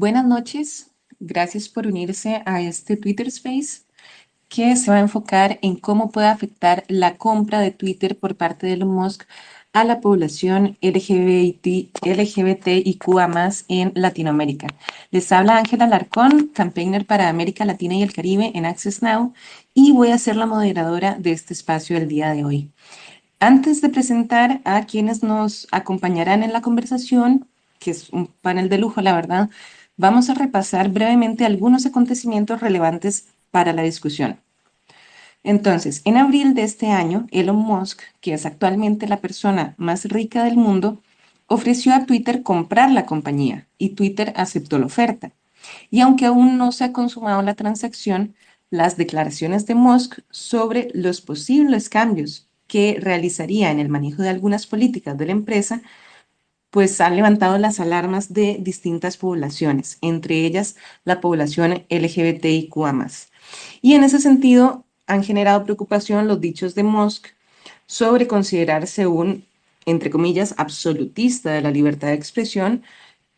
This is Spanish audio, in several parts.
Buenas noches, gracias por unirse a este Twitter Space que se va a enfocar en cómo puede afectar la compra de Twitter por parte de Elon Musk a la población LGBT, LGBTIQA+, en Latinoamérica. Les habla Ángela Larcón, campaigner para América Latina y el Caribe en Access Now, y voy a ser la moderadora de este espacio el día de hoy. Antes de presentar a quienes nos acompañarán en la conversación, que es un panel de lujo, la verdad, vamos a repasar brevemente algunos acontecimientos relevantes para la discusión. Entonces, en abril de este año, Elon Musk, que es actualmente la persona más rica del mundo, ofreció a Twitter comprar la compañía y Twitter aceptó la oferta. Y aunque aún no se ha consumado la transacción, las declaraciones de Musk sobre los posibles cambios que realizaría en el manejo de algunas políticas de la empresa pues han levantado las alarmas de distintas poblaciones, entre ellas la población LGBTIQA+. Y en ese sentido han generado preocupación los dichos de Musk sobre considerarse un, entre comillas, absolutista de la libertad de expresión,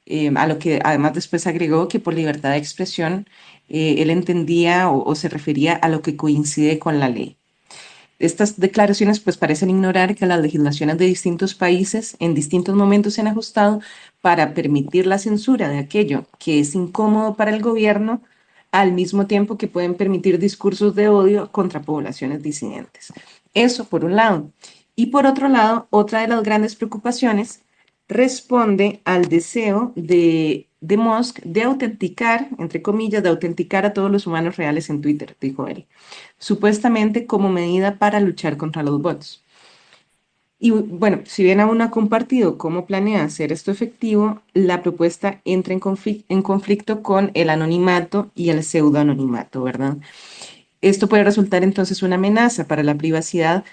eh, a lo que además después agregó que por libertad de expresión eh, él entendía o se refería a lo que coincide con la ley. Estas declaraciones pues parecen ignorar que las legislaciones de distintos países en distintos momentos se han ajustado para permitir la censura de aquello que es incómodo para el gobierno, al mismo tiempo que pueden permitir discursos de odio contra poblaciones disidentes. Eso por un lado. Y por otro lado, otra de las grandes preocupaciones responde al deseo de, de Musk de autenticar, entre comillas, de autenticar a todos los humanos reales en Twitter, dijo él, supuestamente como medida para luchar contra los bots. Y bueno, si bien aún no ha compartido cómo planea hacer esto efectivo, la propuesta entra en, conflicto con el anonimato y el pseudoanonimato, ¿verdad? Esto puede resultar entonces una amenaza para la privacidad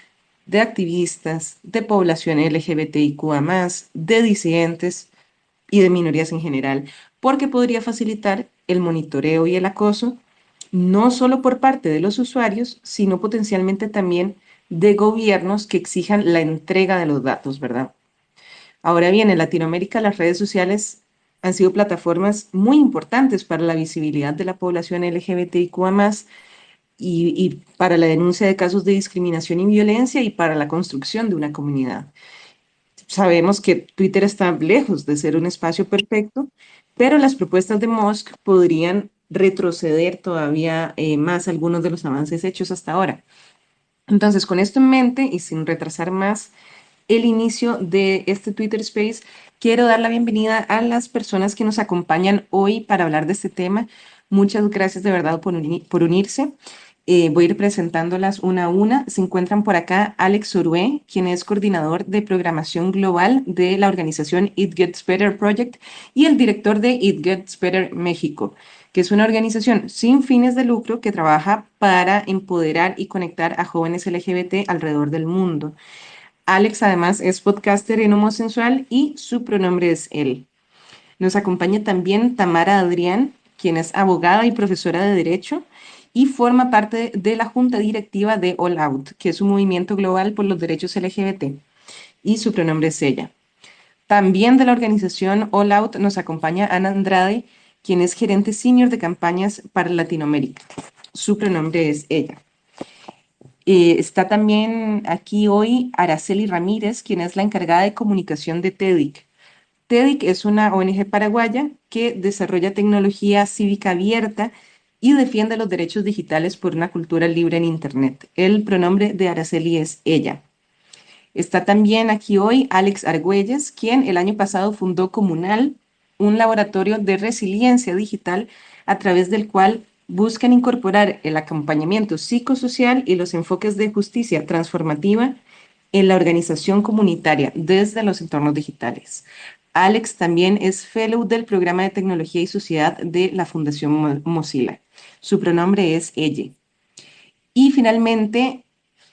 de activistas, de población LGBTIQA, de disidentes y de minorías en general, porque podría facilitar el monitoreo y el acoso, no solo por parte de los usuarios, sino potencialmente también de gobiernos que exijan la entrega de los datos, ¿verdad? Ahora bien, en Latinoamérica las redes sociales han sido plataformas muy importantes para la visibilidad de la población LGBTIQA+, y, para la denuncia de casos de discriminación y violencia y para la construcción de una comunidad. Sabemos que Twitter está lejos de ser un espacio perfecto, pero las propuestas de Musk podrían retroceder todavía eh, más algunos de los avances hechos hasta ahora. Entonces, con esto en mente y sin retrasar más el inicio de este Twitter Space, quiero dar la bienvenida a las personas que nos acompañan hoy para hablar de este tema. Muchas gracias de verdad por, por unirse. Eh, voy a ir presentándolas una a una. Se encuentran por acá Alex Orué, quien es coordinador de programación global de la organización It Gets Better Project y el director de It Gets Better México, que es una organización sin fines de lucro que trabaja para empoderar y conectar a jóvenes LGBT alrededor del mundo. Alex además es podcaster en homosexual y su pronombre es él. Nos acompaña también Tamara Adrián, quien es abogada y profesora de Derecho y forma parte de la junta directiva de All Out, que es un movimiento global por los derechos LGBT, y su pronombre es ella. También de la organización All Out nos acompaña Ana Andrade, quien es gerente senior de campañas para Latinoamérica. Su pronombre es ella. Eh, está también aquí hoy Araceli Ramírez, quien es la encargada de comunicación de TEDIC. TEDIC es una ONG paraguaya que desarrolla tecnología cívica abierta y defiende los derechos digitales por una cultura libre en Internet. El pronombre de Araceli es ella. Está también aquí hoy Alex Argüelles, quien el año pasado fundó Comunal, un laboratorio de resiliencia digital a través del cual buscan incorporar el acompañamiento psicosocial y los enfoques de justicia transformativa en la organización comunitaria desde los entornos digitales. Alex también es fellow del programa de tecnología y sociedad de la Fundación Mozilla. Su pronombre es ella. Y finalmente,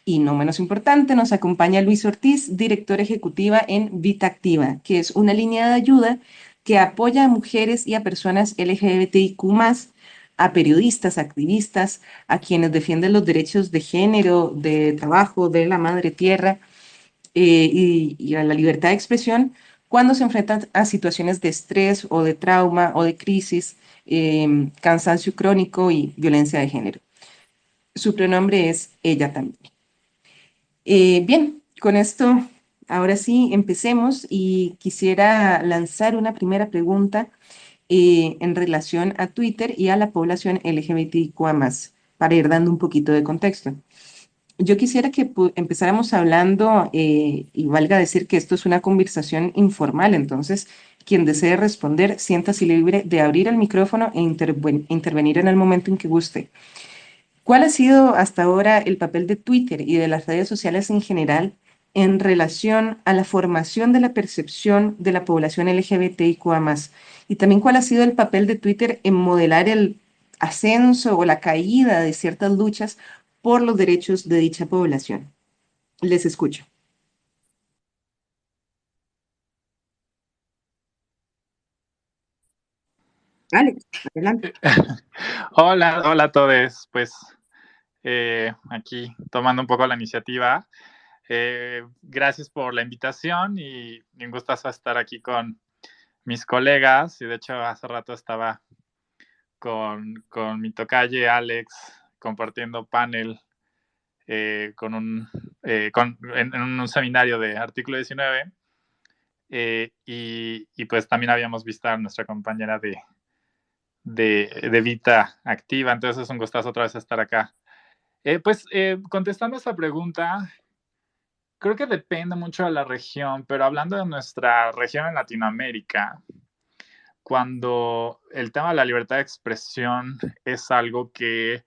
y no menos importante, nos acompaña Luis Ortiz, director ejecutiva en Vita Activa, que es una línea de ayuda que apoya a mujeres y a personas LGBTIQ+, a periodistas, activistas, a quienes defienden los derechos de género, de trabajo, de la madre tierra eh, y, a la libertad de expresión, cuando se enfrentan a situaciones de estrés o de trauma o de crisis, em, cansancio crónico y violencia de género. Su pronombre es ella también. Eh, bien, con esto, ahora sí, empecemos y quisiera lanzar una primera pregunta eh, en relación a Twitter y a la población LGBTIQA+, para ir dando un poquito de contexto. Yo quisiera que empezáramos hablando, eh, y valga decir que esto es una conversación informal, entonces quien desee responder, siéntase libre de abrir el micrófono e intervenir en el momento en que guste. ¿Cuál ha sido hasta ahora el papel de Twitter y de las redes sociales en general en relación a la formación de la percepción de la población LGBTIQA+. Y también cuál ha sido el papel de Twitter en modelar el ascenso o la caída de ciertas luchas por los derechos de dicha población. Les escucho. Alex, adelante. hola, hola a todos. Pues eh, aquí tomando un poco la iniciativa. Eh, gracias por la invitación y me gusta estar aquí con mis colegas. Y de hecho, hace rato estaba con, con mi tocalle Alex compartiendo panel eh, con un, eh, en, un seminario de artículo 19. Y, y, pues también habíamos visto a nuestra compañera de, de, de Vita activa. Entonces es un gustazo otra vez estar acá. pues contestando a esta pregunta, creo que depende mucho de la región, pero hablando de nuestra región en Latinoamérica, cuando el tema de la libertad de expresión es algo que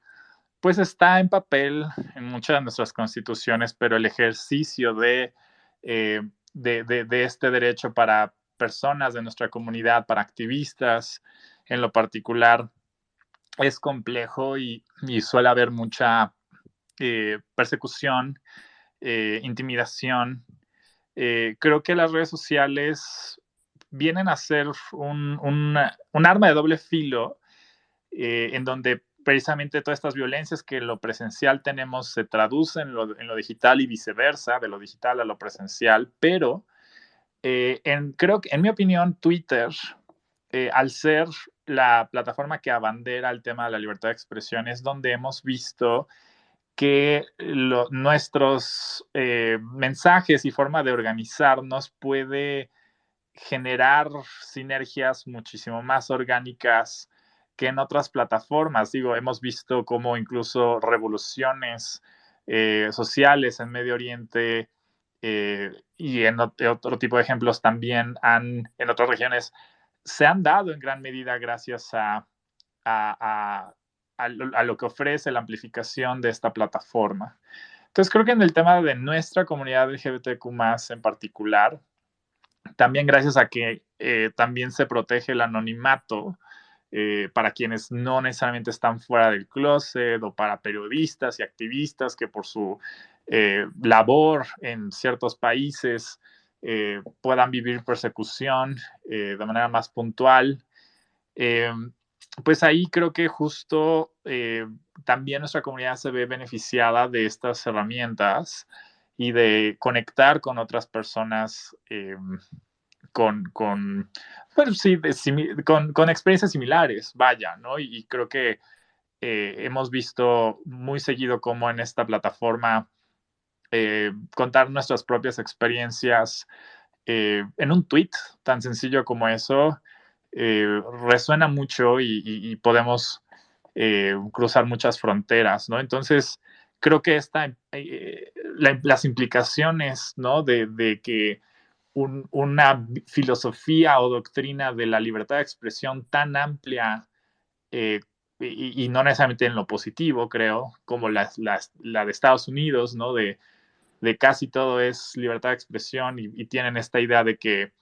pues está en papel en muchas de nuestras constituciones, pero el ejercicio de, eh, de, este derecho para personas de nuestra comunidad, para activistas en lo particular, es complejo y, suele haber mucha eh, persecución eh, intimidación. Eh, creo que las redes sociales vienen a ser un, un, arma de doble filo eh, en donde precisamente todas estas violencias que lo presencial tenemos se traducen en lo, en lo digital y viceversa, de lo digital a lo presencial, pero en, creo que, en mi opinión, Twitter, al ser la plataforma que abandera el tema de la libertad de expresión, es donde hemos visto que nuestros eh, mensajes y forma de organizarnos puede generar sinergias muchísimo más orgánicas que en otras plataformas. Digo, hemos visto cómo incluso revoluciones eh, sociales en Medio Oriente eh, y en otro tipo de ejemplos también han, en otras regiones se han dado en gran medida gracias a, a, lo que ofrece la amplificación de esta plataforma. Entonces creo que en el tema de nuestra comunidad LGBTQ en particular, también gracias a que eh, también se protege el anonimato eh, para quienes no necesariamente están fuera del closet o para periodistas y activistas que por su eh, labor en ciertos países puedan vivir persecución de manera más puntual pues ahí creo que justo eh, también nuestra comunidad se ve beneficiada de estas herramientas y de conectar con otras personas eh, con, con, sí, con, con, experiencias similares, vaya, ¿no? Y, creo que eh, hemos visto muy seguido cómo en esta plataforma contar nuestras propias experiencias en un tweet tan sencillo como eso eh, resuena mucho y, podemos eh, cruzar muchas fronteras, ¿no? Entonces, creo que esta, eh, las implicaciones, ¿no? De, que una filosofía o doctrina de la libertad de expresión tan amplia y, no necesariamente en lo positivo, creo, como la, de Estados Unidos, ¿no? De, casi todo es libertad de expresión y, tienen esta idea de que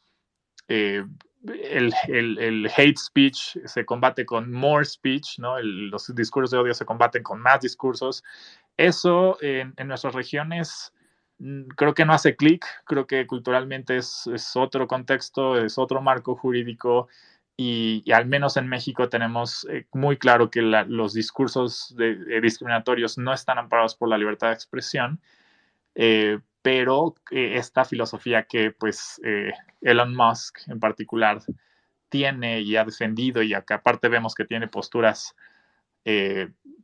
el, hate speech se combate con more speech, ¿no? los discursos de odio se combaten con más discursos. Eso en, nuestras regiones mm, creo que no hace clic, creo que culturalmente es, otro contexto, es otro marco jurídico y, al menos en México tenemos eh, muy claro que los discursos discriminatorios no están amparados por la libertad de expresión. Eh, pero esta filosofía que pues Elon Musk en particular tiene y ha defendido y acá aparte vemos que tiene posturas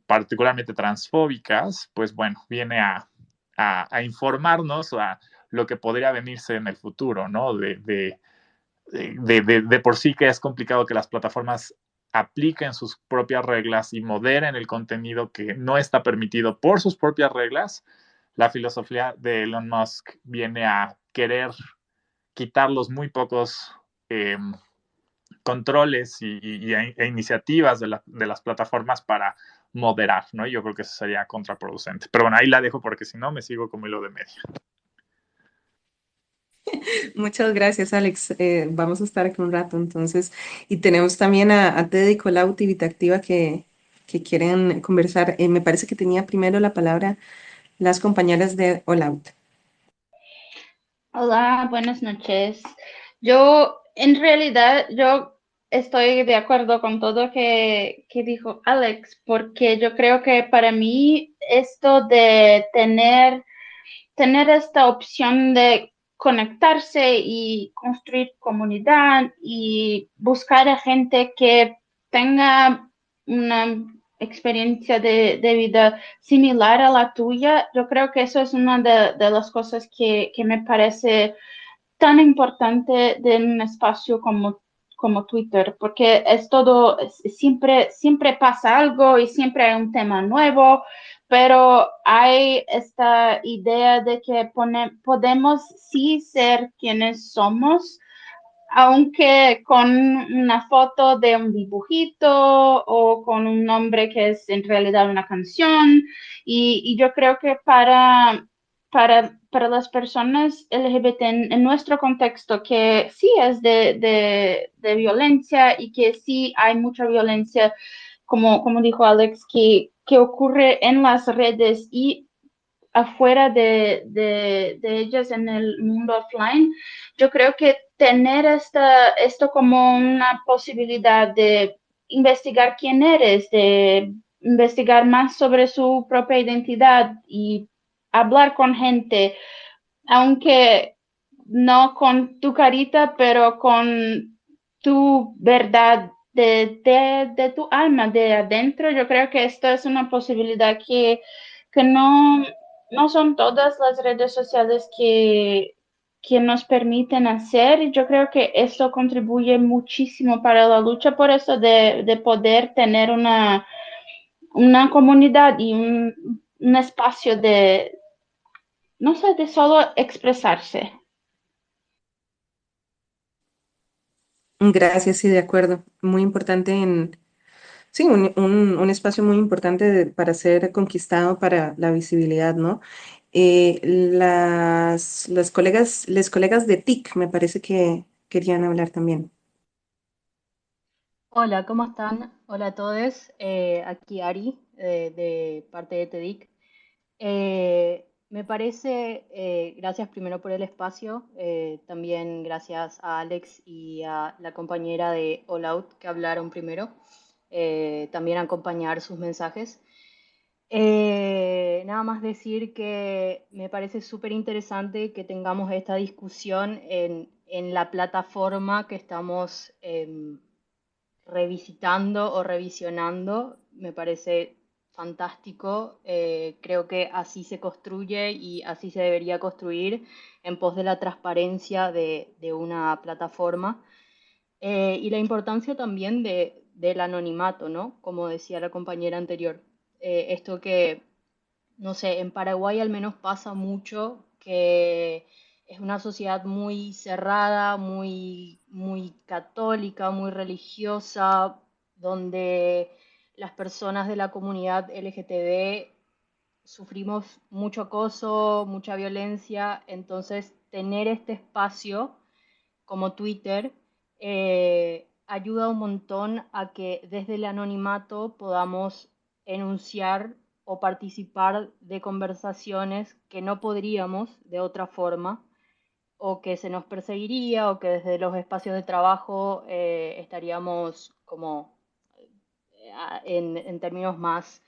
particularmente transfóbicas, pues bueno, viene a, a, informarnos a lo que podría venirse en el futuro, ¿no? De, de, de, por sí que es complicado que las plataformas apliquen sus propias reglas y moderen el contenido que no está permitido por sus propias reglas, la filosofía de Elon Musk viene a querer quitar los muy pocos em, controles y, e iniciativas de, las plataformas para moderar, ¿no? Yo creo que eso sería contraproducente. Pero bueno, ahí la dejo porque si no me sigo como hilo de media. Muchas gracias, Alex. Eh, vamos a estar aquí un rato entonces. Y tenemos también a, a Teddy Colau Activa que, que quieren conversar. Eh, me parece que tenía primero la palabra las compañeras de All Out. Hola, buenas noches. Yo, en realidad, yo estoy de acuerdo con todo que, que dijo Alex, porque yo creo que para mí esto de tener, tener esta opción de conectarse y construir comunidad y buscar a gente que tenga una experiencia de, vida similar a la tuya, yo creo que eso es una de, las cosas que, me parece tan importante de un espacio como, Twitter, porque es todo, siempre, siempre pasa algo y siempre hay un tema nuevo, pero hay esta idea de que podemos sí ser quienes somos aunque con una foto de un dibujito o con un nombre que es en realidad una canción. Y, yo creo que para, para, para, las personas LGBT en, nuestro contexto, que sí es de, de, violencia y que sí hay mucha violencia, como, como dijo Alex, que, que ocurre en las redes y afuera de, de, de ellas en el mundo offline, yo creo que tener esta, esto como una posibilidad de investigar quién eres, de investigar más sobre su propia identidad y hablar con gente, aunque no con tu carita, pero con tu verdad de, de, tu alma, de adentro. Yo creo que esto es una posibilidad que, que no, no son todas las redes sociales que, que nos permiten hacer. Yo creo que eso contribuye muchísimo para la lucha por eso de, poder tener una, una comunidad y un, espacio de, no sé, de solo expresarse. Gracias, sí, de acuerdo. Muy importante en, sí, un, espacio muy importante para ser conquistado para la visibilidad, ¿no? Eh, las, las colegas, les colegas de TIC me parece que querían hablar también. Hola, ¿cómo están? Hola a todos. Eh, aquí Ari, eh, de parte de TEDIC. me parece, gracias primero por el espacio, también gracias a Alex y a la compañera de All Out que hablaron primero, también acompañar sus mensajes. Eh, nada más decir que me parece súper interesante que tengamos esta discusión en, en la plataforma que estamos em, revisitando o revisionando. Me parece fantástico. Eh, creo que así se construye y así se debería construir en pos de la transparencia de, de una plataforma. Eh, y la importancia también de, del anonimato, ¿no? Como decía la compañera anterior. Eh, esto que, no sé, en Paraguay al menos pasa mucho, que es una sociedad muy cerrada, muy, muy católica, muy religiosa, donde las personas de la comunidad LGTB sufrimos mucho acoso, mucha violencia, entonces tener este espacio como Twitter eh, ayuda un montón a que desde el anonimato podamos enunciar o participar de conversaciones que no podríamos de otra forma o que se nos perseguiría o que desde los espacios de trabajo eh, estaríamos como eh, en, términos más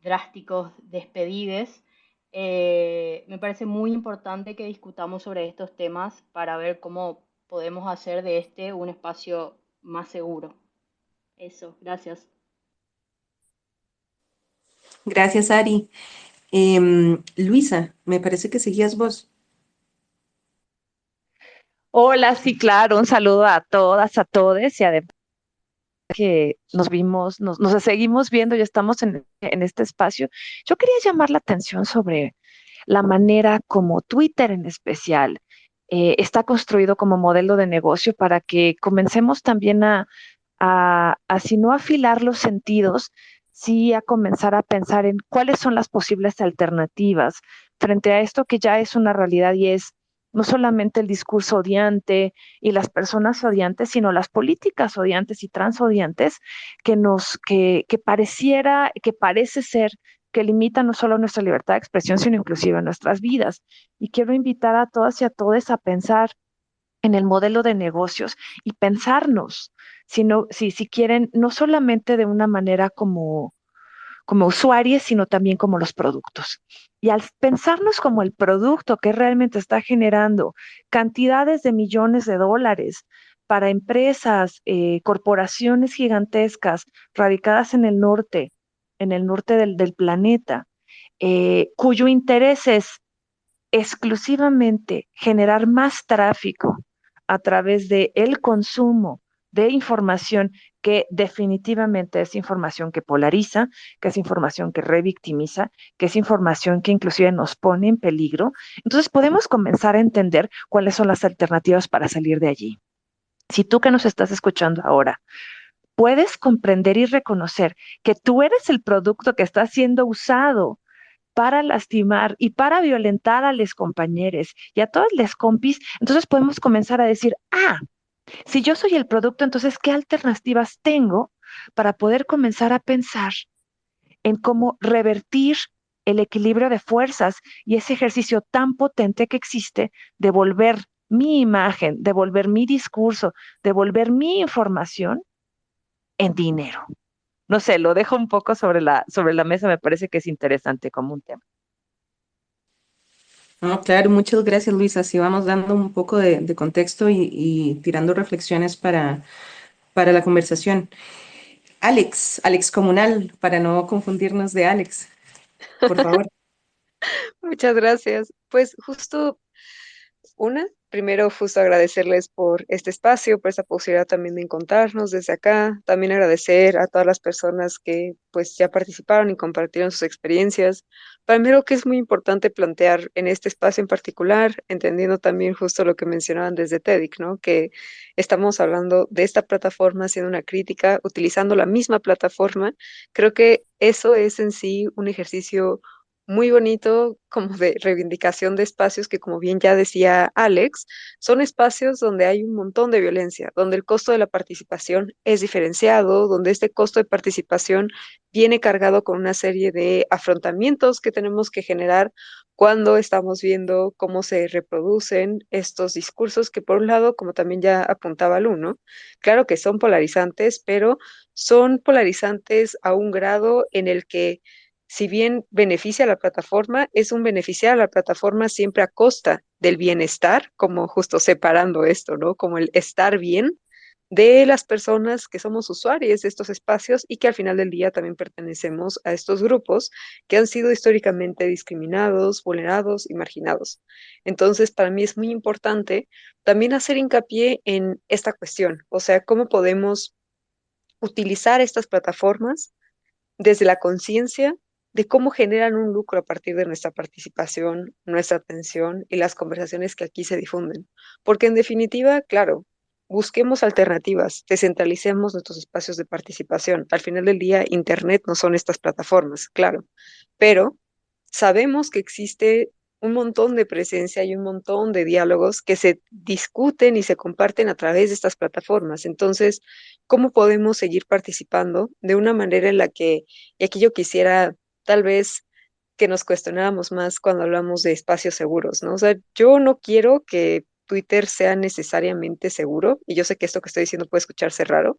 drásticos despedides. eh, me parece muy importante que discutamos sobre estos temas para ver cómo podemos hacer de este un espacio más seguro. Eso, gracias. Gracias, Ari. Em, Luisa, me parece que seguías vos. Hola, sí, claro, un saludo a todas, a todos y además que nos vimos, nos, nos seguimos viendo y estamos en, en, este espacio. Yo quería llamar la atención sobre la manera como Twitter en especial eh, está construido como modelo de negocio para que comencemos también a, a, a, si no afilar los sentidos, sí a comenzar a pensar en cuáles son las posibles alternativas frente a esto que ya es una realidad y es no solamente el discurso odiante y las personas odiantes, sino las políticas odiantes y transodiantes que nos, que, que pareciera, que parece ser que limitan no solo nuestra libertad de expresión, sino inclusive nuestras vidas. Y quiero invitar a todas y a todos a pensar en el modelo de negocios y pensarnos, si, si quieren, no solamente de una manera como, como usuarios, sino también como los productos. Y al pensarnos como el producto que realmente está generando cantidades de millones de dólares para empresas, eh, corporaciones gigantescas radicadas en el norte, en el norte del, del planeta, eh, cuyo interés es exclusivamente generar más tráfico a través de el consumo de información que definitivamente es información que polariza, que es información que revictimiza, que es información que inclusive nos pone en peligro. Entonces podemos comenzar a entender cuáles son las alternativas para salir de allí. Si tú que nos estás escuchando ahora puedes comprender y reconocer que tú eres el producto que está siendo usado para lastimar y para violentar a los compañeros y a todas las compis, entonces podemos comenzar a decir, ah, si yo soy el producto, entonces, ¿qué alternativas tengo para poder comenzar a pensar en cómo revertir el equilibrio de fuerzas y ese ejercicio tan potente que existe de volver mi imagen, de volver mi discurso, de volver mi información en dinero? No sé, lo dejo un poco sobre la, sobre la mesa, me parece que es interesante como un tema. No, claro, muchas gracias Luisa. Así vamos dando un poco de, de contexto y, y, tirando reflexiones para, para la conversación. Alex, Alex Comunal, para no confundirnos de Alex, por favor. Muchas gracias. Pues justo una, primero justo agradecerles por este espacio, por esta posibilidad también de encontrarnos desde acá, también agradecer a todas las personas que pues ya participaron y compartieron sus experiencias. Para mí lo que es muy importante plantear en este espacio en particular, entendiendo también justo lo que mencionaban desde TEDIC, ¿no? Que estamos hablando de esta plataforma, haciendo una crítica, utilizando la misma plataforma. Creo que eso es en sí un ejercicio muy bonito como de reivindicación de espacios que, como bien ya decía Alex, son espacios donde hay un montón de violencia, donde el costo de la participación es diferenciado, donde este costo de participación viene cargado con una serie de afrontamientos que tenemos que generar cuando estamos viendo cómo se reproducen estos discursos que por un lado, como también ya apuntaba Lu, ¿no? Claro que son polarizantes, pero son polarizantes a un grado en el que si bien beneficia a la plataforma, es un beneficiar a la plataforma siempre a costa del bienestar, como justo separando esto, ¿no? Como el estar bien de las personas que somos usuarios de estos espacios y que al final del día también pertenecemos a estos grupos que han sido históricamente discriminados, vulnerados y marginados. Entonces, para mí es muy importante también hacer hincapié en esta cuestión, o sea, cómo podemos utilizar estas plataformas desde la conciencia de cómo generan un lucro a partir de nuestra participación, nuestra atención y las conversaciones que aquí se difunden. Porque en definitiva, claro, busquemos alternativas, descentralicemos nuestros espacios de participación. Al final del día, Internet no son estas plataformas, claro, pero sabemos que existe un montón de presencia y un montón de diálogos que se discuten y se comparten a través de estas plataformas. Entonces, ¿cómo podemos seguir participando de una manera en la que, y aquí yo quisiera tal vez que nos cuestionáramos más cuando hablamos de espacios seguros, ¿no? O sea, yo no quiero que Twitter sea necesariamente seguro, y yo sé que esto que estoy diciendo puede escucharse raro,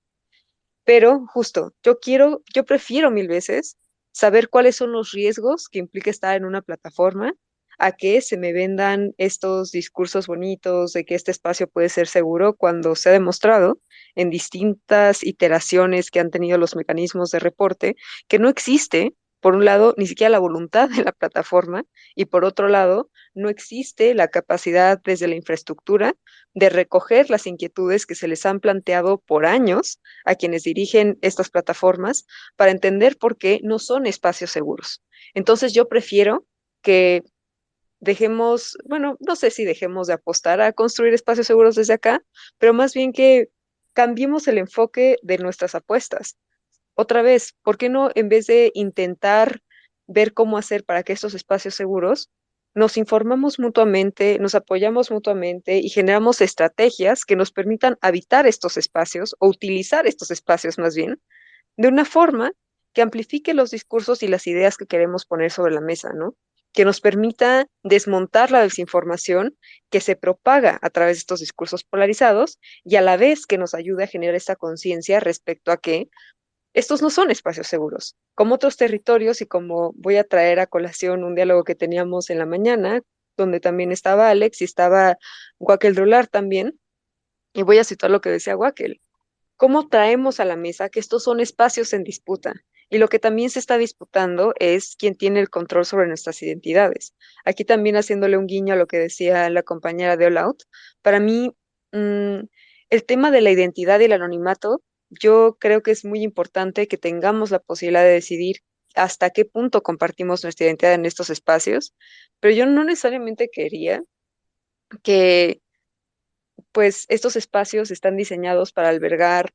pero justo, yo quiero, yo prefiero mil veces saber cuáles son los riesgos que implica estar en una plataforma, a que se me vendan estos discursos bonitos de que este espacio puede ser seguro cuando se ha demostrado en distintas iteraciones que han tenido los mecanismos de reporte que no existe, por un lado, ni siquiera la voluntad de la plataforma y por otro lado, no existe la capacidad desde la infraestructura de recoger las inquietudes que se les han planteado por años a quienes dirigen estas plataformas para entender por qué no son espacios seguros. Entonces yo prefiero que dejemos, bueno, no sé si dejemos de apostar a construir espacios seguros desde acá, pero más bien que cambiemos el enfoque de nuestras apuestas. Otra vez, ¿por qué no en vez de intentar ver cómo hacer para que estos espacios seguros nos informamos mutuamente, nos apoyamos mutuamente y generamos estrategias que nos permitan habitar estos espacios o utilizar estos espacios más bien de una forma que amplifique los discursos y las ideas que queremos poner sobre la mesa, ¿no? Que nos permita desmontar la desinformación que se propaga a través de estos discursos polarizados y a la vez que nos ayude a generar esta conciencia respecto a que estos no son espacios seguros. Como otros territorios, y como voy a traer a colación un diálogo que teníamos en la mañana, donde también estaba Alex y estaba Guaquel Drolar también, y voy a citar lo que decía Guaquel. ¿Cómo traemos a la mesa que estos son espacios en disputa? Y lo que también se está disputando es quién tiene el control sobre nuestras identidades. Aquí también haciéndole un guiño a lo que decía la compañera de All Out, para mí mm, el tema de la identidad y el anonimato yo creo que es muy importante que tengamos la posibilidad de decidir hasta qué punto compartimos nuestra identidad en estos espacios, pero yo no necesariamente quería que pues estos espacios están diseñados para albergar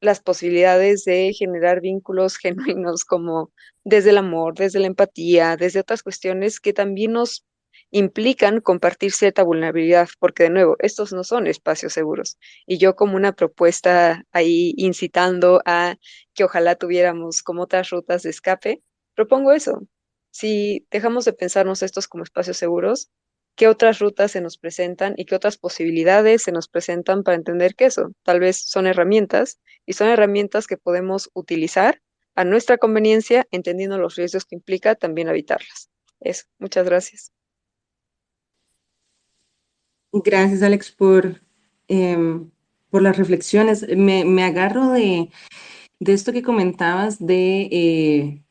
las posibilidades de generar vínculos genuinos como desde el amor, desde la empatía, desde otras cuestiones que también nos implican compartir cierta vulnerabilidad, porque de nuevo, estos no son espacios seguros. Y yo como una propuesta ahí incitando a que ojalá tuviéramos como otras rutas de escape, propongo eso. Si dejamos de pensarnos estos como espacios seguros, ¿qué otras rutas se nos presentan y qué otras posibilidades se nos presentan para entender que eso tal vez son herramientas y son herramientas que podemos utilizar a nuestra conveniencia, entendiendo los riesgos que implica también habitarlas. Eso, muchas gracias. Gracias, Alex, por, em, por las reflexiones. Me, agarro de, esto que comentabas de eh,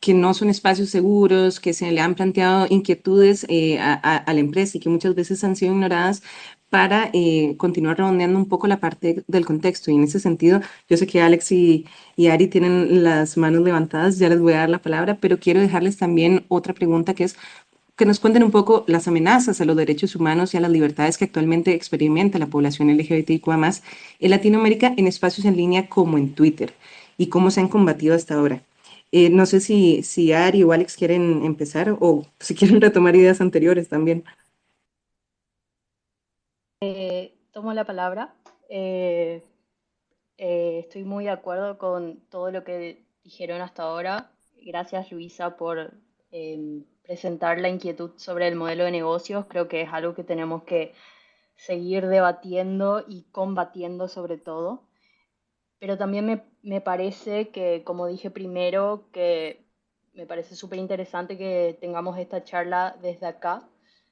que no son espacios seguros, que se le han planteado inquietudes eh, a, la empresa y que muchas veces han sido ignoradas para eh, continuar redondeando un poco la parte del contexto. Y en ese sentido, yo sé que Alex y, y Ari tienen las manos levantadas, ya les voy a dar la palabra, pero quiero dejarles también otra pregunta que es, que nos cuenten un poco las amenazas a los derechos humanos y a las libertades que actualmente experimenta la población LGBTIQA en Latinoamérica en espacios en línea como en Twitter y cómo se han combatido hasta ahora. Eh, no sé si, si Ari o Alex quieren empezar o si quieren retomar ideas anteriores también. Eh, tomo la palabra. Eh, estoy muy de acuerdo con todo lo que dijeron hasta ahora. Gracias Luisa por em, presentar la inquietud sobre el modelo de negocios. Creo que es algo que tenemos que seguir debatiendo y combatiendo sobre todo. Pero también me, parece que, como dije primero, que me parece súper interesante que tengamos esta charla desde acá,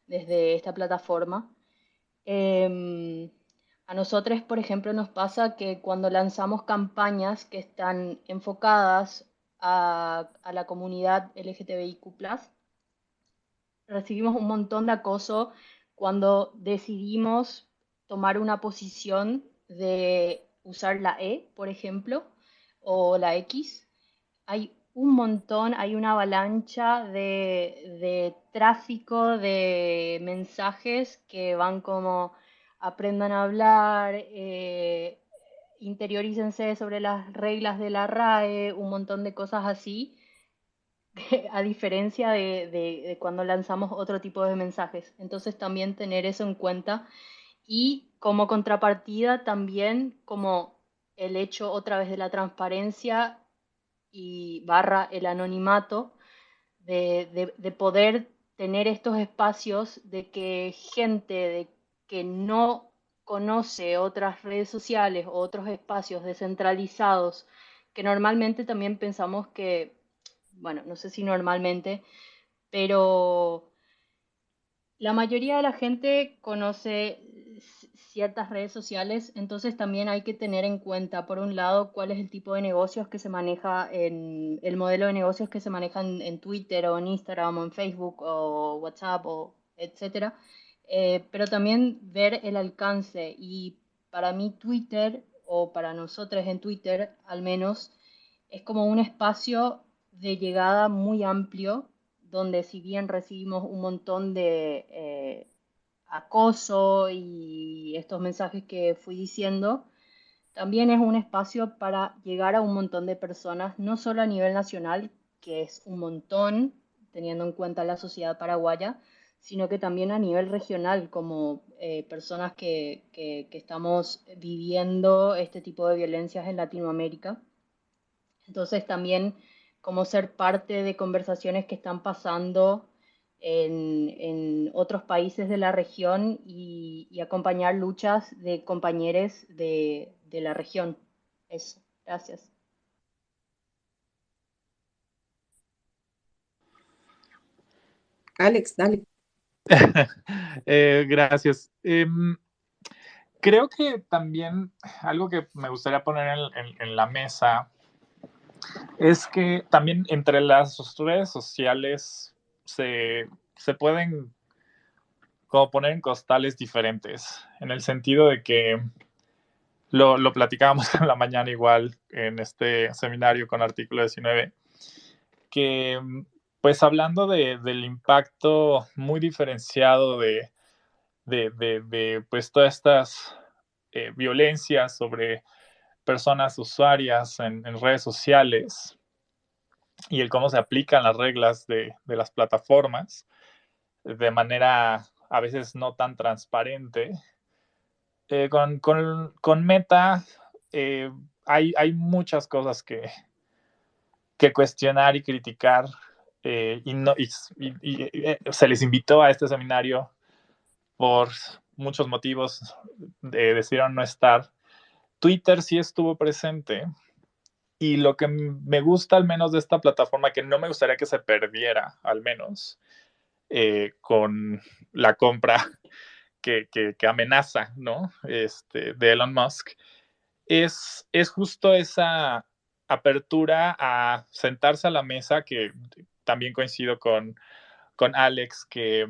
desde esta plataforma. Em, a nosotros, por ejemplo, nos pasa que cuando lanzamos campañas que están enfocadas a, a la comunidad LGTBIQ, recibimos un montón de acoso cuando decidimos tomar una posición de usar la E, por ejemplo, o la X. Hay un montón, hay una avalancha de, tráfico de mensajes que van como aprendan a hablar, eh, interiorícense sobre las reglas de la RAE, un montón de cosas así a diferencia de, cuando lanzamos otro tipo de mensajes. Entonces también tener eso en cuenta y como contrapartida también como el hecho otra vez de la transparencia y barra el anonimato, de, de poder tener estos espacios de que gente de que no conoce otras redes sociales o otros espacios descentralizados, que normalmente también pensamos que bueno, no sé si normalmente, pero la mayoría de la gente conoce ciertas redes sociales, entonces también hay que tener en cuenta, por un lado, cuál es el tipo de negocios que se maneja en el modelo de negocios que se manejan en Twitter o en Instagram o en Facebook o WhatsApp o etcétera, eh, pero también ver el alcance. Y para mí Twitter o para nosotros en Twitter al menos es como un espacio de llegada muy amplio donde si bien recibimos un montón de eh, acoso y estos mensajes que fui diciendo, también es un espacio para llegar a un montón de personas, no solo a nivel nacional, que es un montón, teniendo en cuenta la sociedad paraguaya, sino que también a nivel regional, como eh, personas que, que, que, estamos viviendo este tipo de violencias en Latinoamérica. Entonces también como ser parte de conversaciones que están pasando en, otros países de la región y, acompañar luchas de compañeros de, la región. Eso, gracias. Alex, dale. Eh, gracias. Em, creo que también algo que me gustaría poner en, la mesa es que también entre las redes sociales se, pueden como poner en costales diferentes, en el sentido de que lo, lo platicábamos en la mañana igual en este seminario con artículo 19, que pues hablando del impacto muy diferenciado de, de, pues todas estas eh, violencias sobre personas usuarias en, redes sociales, y el cómo se aplican las reglas de, las plataformas de manera a veces no tan transparente. Eh, con, Meta eh, hay, hay, muchas cosas que, que, cuestionar y criticar eh, y, no, se les invitó a este seminario por muchos motivos, decidieron no estar. Twitter sí estuvo presente, y lo que me gusta al menos de esta plataforma, que no me gustaría que se perdiera al menos eh, con la compra que, amenaza, ¿no? Este, de Elon Musk, es, es justo esa apertura a sentarse a la mesa, que también coincido con, con Alex, que,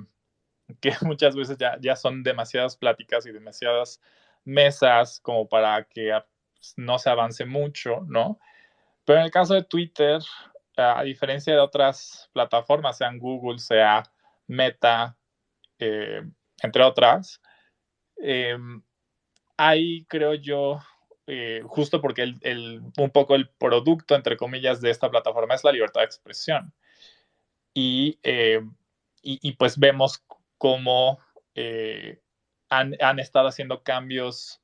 que muchas veces ya, ya son demasiadas pláticas y demasiadas mesas como para que no se avance mucho, ¿no? Pero en el caso de Twitter, a diferencia de otras plataformas, sean Google, sea Meta, eh, entre otras, em, ahí creo yo, eh, justo porque el, un poco el producto, entre comillas, de esta plataforma es la libertad de expresión. Y, em, y, pues vemos cómo eh, han, han, estado haciendo cambios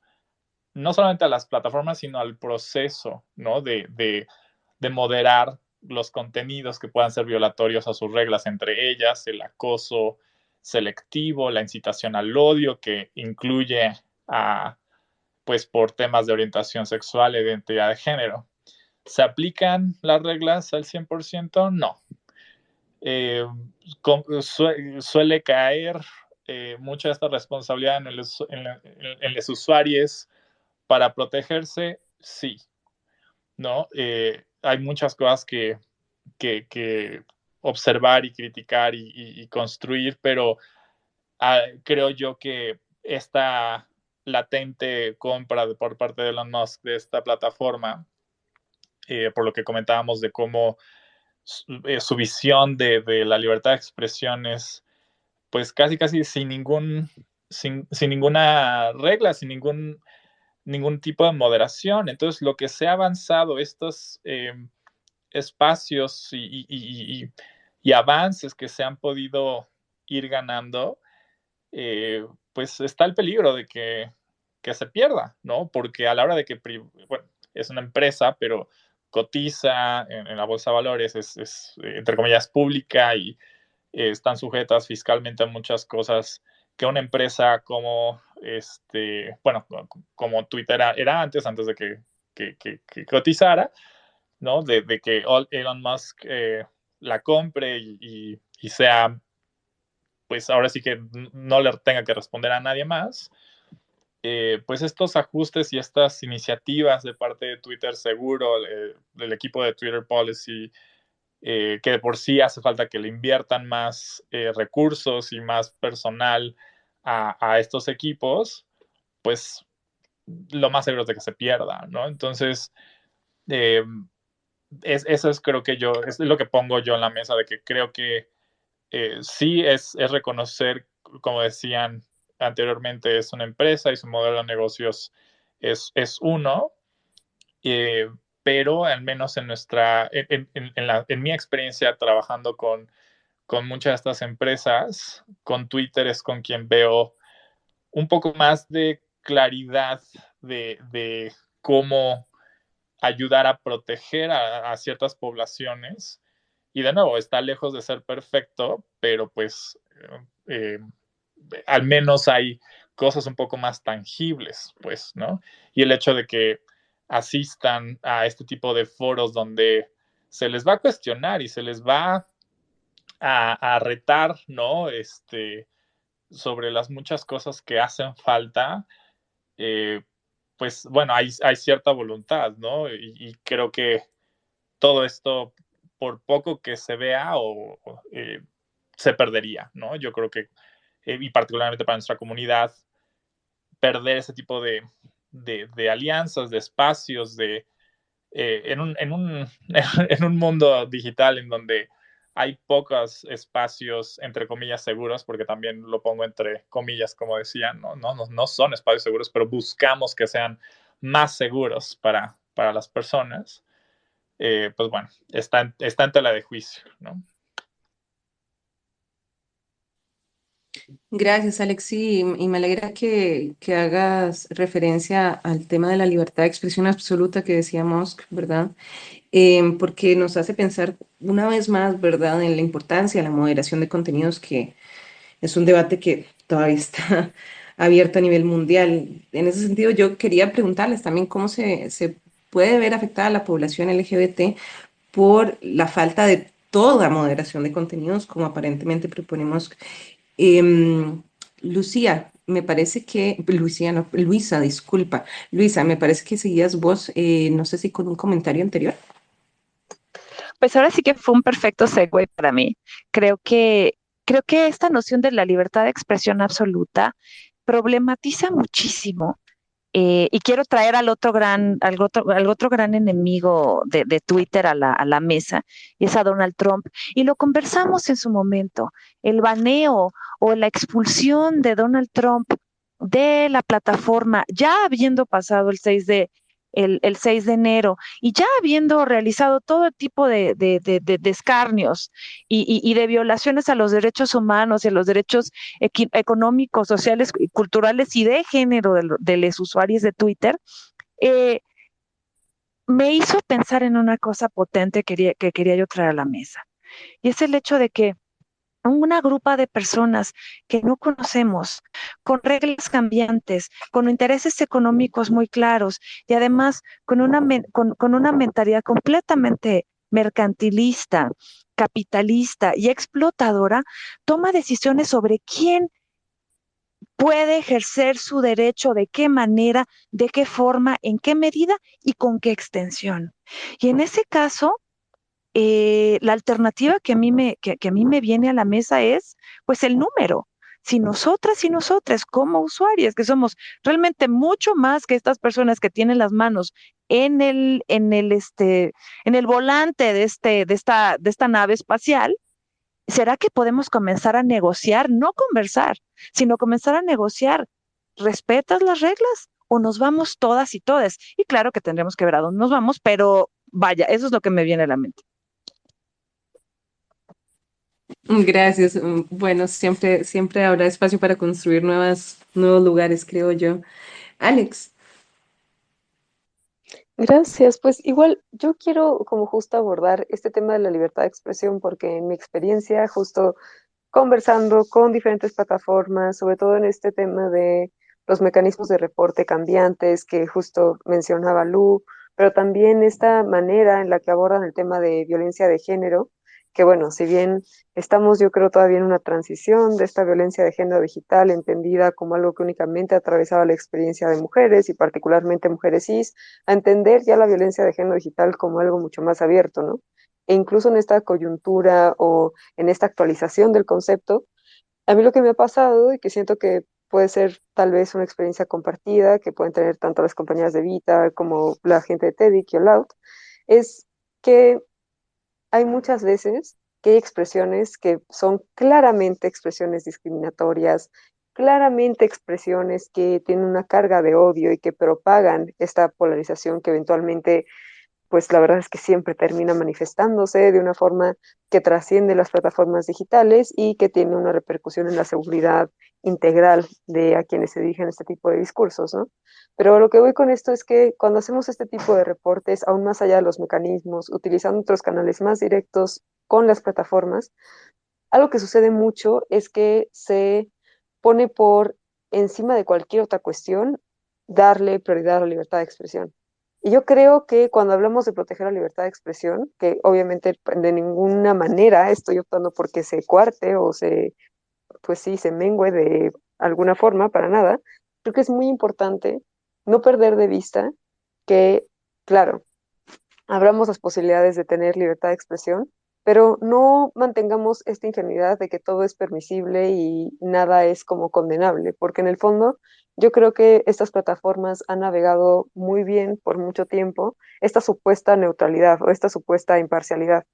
no solamente a las plataformas, sino al proceso, ¿no? De, de, de, moderar los contenidos que puedan ser violatorios a sus reglas, entre ellas el acoso selectivo, la incitación al odio, que incluye a, pues, por temas de orientación sexual e identidad de género. ¿Se aplican las reglas al 100%? No. Eh, suele caer eh, mucha de esta responsabilidad en, los usuarios para protegerse, sí, ¿no? Eh, hay muchas cosas que, que, observar y criticar y, construir, pero ah, creo yo que esta latente compra por parte de Elon Musk de esta plataforma, eh, por lo que comentábamos de cómo su, visión de, la libertad de expresión es, pues casi, casi sin ningún, sin, sin ninguna regla, sin ningún ningún tipo de moderación. Entonces, lo que se ha avanzado, estos em, espacios y, avances que se han podido ir ganando, eh, pues está el peligro de que, se pierda, ¿no? Porque a la hora de que, bueno, es una empresa, pero cotiza en, la bolsa de valores, es, entre comillas, pública y eh, están sujetas fiscalmente a muchas cosas que una empresa como, este, bueno, como Twitter era, antes, antes de que, que, cotizara, ¿no? De, que Elon Musk eh, la compre y, sea, pues ahora sí que no le tenga que responder a nadie más, eh, pues estos ajustes y estas iniciativas de parte de Twitter Seguro, eh, del equipo de Twitter Policy, eh, que de por sí hace falta que le inviertan más recursos y más personal a, estos equipos, pues lo más seguro es de que se pierda, ¿no? Entonces, eso es creo que yo, es lo que pongo yo en la mesa, de que creo que sí es, es reconocer, como decían anteriormente es una empresa y su modelo de negocios es, es uno, eh, pero al menos en nuestra, en, la, en, mi experiencia trabajando con, con muchas de estas empresas, con Twitter es con quien veo un poco más de claridad de, de cómo ayudar a proteger a, ciertas poblaciones. Y de nuevo, está lejos de ser perfecto, pero pues eh, al menos hay cosas un poco más tangibles, pues, ¿no? Y el hecho de que asistan a este tipo de foros donde se les va a cuestionar y se les va a, retar, ¿no? Este, sobre las muchas cosas que hacen falta, eh, pues bueno, hay, cierta voluntad, ¿no? Y, creo que todo esto, por poco que se vea, o, eh, se perdería, ¿no? Yo creo que eh, y particularmente para nuestra comunidad, perder ese tipo de, de, alianzas, de espacios, de, eh, en, un, en, un, en, un, mundo digital en donde hay pocos espacios, entre comillas, seguros, porque también lo pongo entre comillas, como decían, no, no, no son espacios seguros, pero buscamos que sean más seguros para, para las personas, eh, pues bueno, está, está en tela de juicio, ¿no? Gracias, Alexi, y me alegra que, hagas referencia al tema de la libertad de expresión absoluta que decía Musk, ¿verdad? Em, porque nos hace pensar una vez más, ¿verdad?, en la importancia de la moderación de contenidos, que es un debate que todavía está abierto a nivel mundial. En ese sentido, yo quería preguntarles también cómo se, se puede ver afectada la población LGBT por la falta de toda moderación de contenidos, como aparentemente proponemos Em, Lucía, me parece que, Lucía, no, Luisa, disculpa. Luisa, me parece que seguías vos, eh, no sé si con un comentario anterior. Pues ahora sí que fue un perfecto segue para mí. Creo que, creo que esta noción de la libertad de expresión absoluta problematiza muchísimo eh, y quiero traer al otro gran, al otro, al otro gran enemigo de, Twitter a la, a la, mesa, y es a Donald Trump. Y lo conversamos en su momento, el baneo o la expulsión de Donald Trump de la plataforma, ya habiendo pasado el 6 de, el, 6 de enero y ya habiendo realizado todo tipo de, escarnios y, de violaciones a los derechos humanos y a los derechos económicos, sociales, culturales y de género de, los usuarios de Twitter, eh, me hizo pensar en una cosa potente que quería yo traer a la mesa. Y es el hecho de que una grupa de personas que no conocemos, con reglas cambiantes, con intereses económicos muy claros y además con una, con, una mentalidad completamente mercantilista, capitalista y explotadora, toma decisiones sobre quién puede ejercer su derecho, de qué manera, de qué forma, en qué medida y con qué extensión. Y en ese caso, eh, la alternativa que a, mí me, que, a mí me viene a la mesa es pues el número. Si nosotras y nosotras como usuarias, que somos realmente mucho más que estas personas que tienen las manos en el, en el, este, en el volante de, este, de, esta, de esta nave espacial, ¿será que podemos comenzar a negociar, no conversar, sino comenzar a negociar? ¿Respetas las reglas o nos vamos todas y todas? Y claro que tendremos que ver a dónde nos vamos, pero vaya, eso es lo que me viene a la mente. Gracias. Bueno, siempre, siempre habrá espacio para construir nuevas, nuevos lugares, creo yo. Alex. Gracias. Pues igual yo quiero como justo abordar este tema de la libertad de expresión porque en mi experiencia justo conversando con diferentes plataformas, sobre todo en este tema de los mecanismos de reporte cambiantes que justo mencionaba Lu, pero también esta manera en la que abordan el tema de violencia de género, que bueno, si bien estamos yo creo todavía en una transición de esta violencia de género digital entendida como algo que únicamente atravesaba la experiencia de mujeres y particularmente mujeres cis, a entender ya la violencia de género digital como algo mucho más abierto, ¿no? E incluso en esta coyuntura o en esta actualización del concepto, a mí lo que me ha pasado y que siento que puede ser tal vez una experiencia compartida que pueden tener tanto las compañías de Vita como la gente de TEDx y All es que hay muchas veces que hay expresiones que son claramente expresiones discriminatorias, claramente expresiones que tienen una carga de odio y que propagan esta polarización que eventualmente pues la verdad es que siempre termina manifestándose de una forma que trasciende las plataformas digitales y que tiene una repercusión en la seguridad integral de a quienes se dirigen este tipo de discursos, ¿no? Pero lo que voy con esto es que cuando hacemos este tipo de reportes, aún más allá de los mecanismos, utilizando otros canales más directos con las plataformas, algo que sucede mucho es que se pone por encima de cualquier otra cuestión darle prioridad a la libertad de expresión. Y yo creo que cuando hablamos de proteger la libertad de expresión, que obviamente de ninguna manera estoy optando porque se cuarte o se, pues sí, se mengue de alguna forma, para nada, creo que es muy importante no perder de vista que, claro, abramos las posibilidades de tener libertad de expresión, pero no mantengamos esta ingenuidad de que todo es permisible y nada es como condenable, porque en el fondo yo creo que estas plataformas han navegado muy bien por mucho tiempo esta supuesta neutralidad o esta supuesta imparcialidad.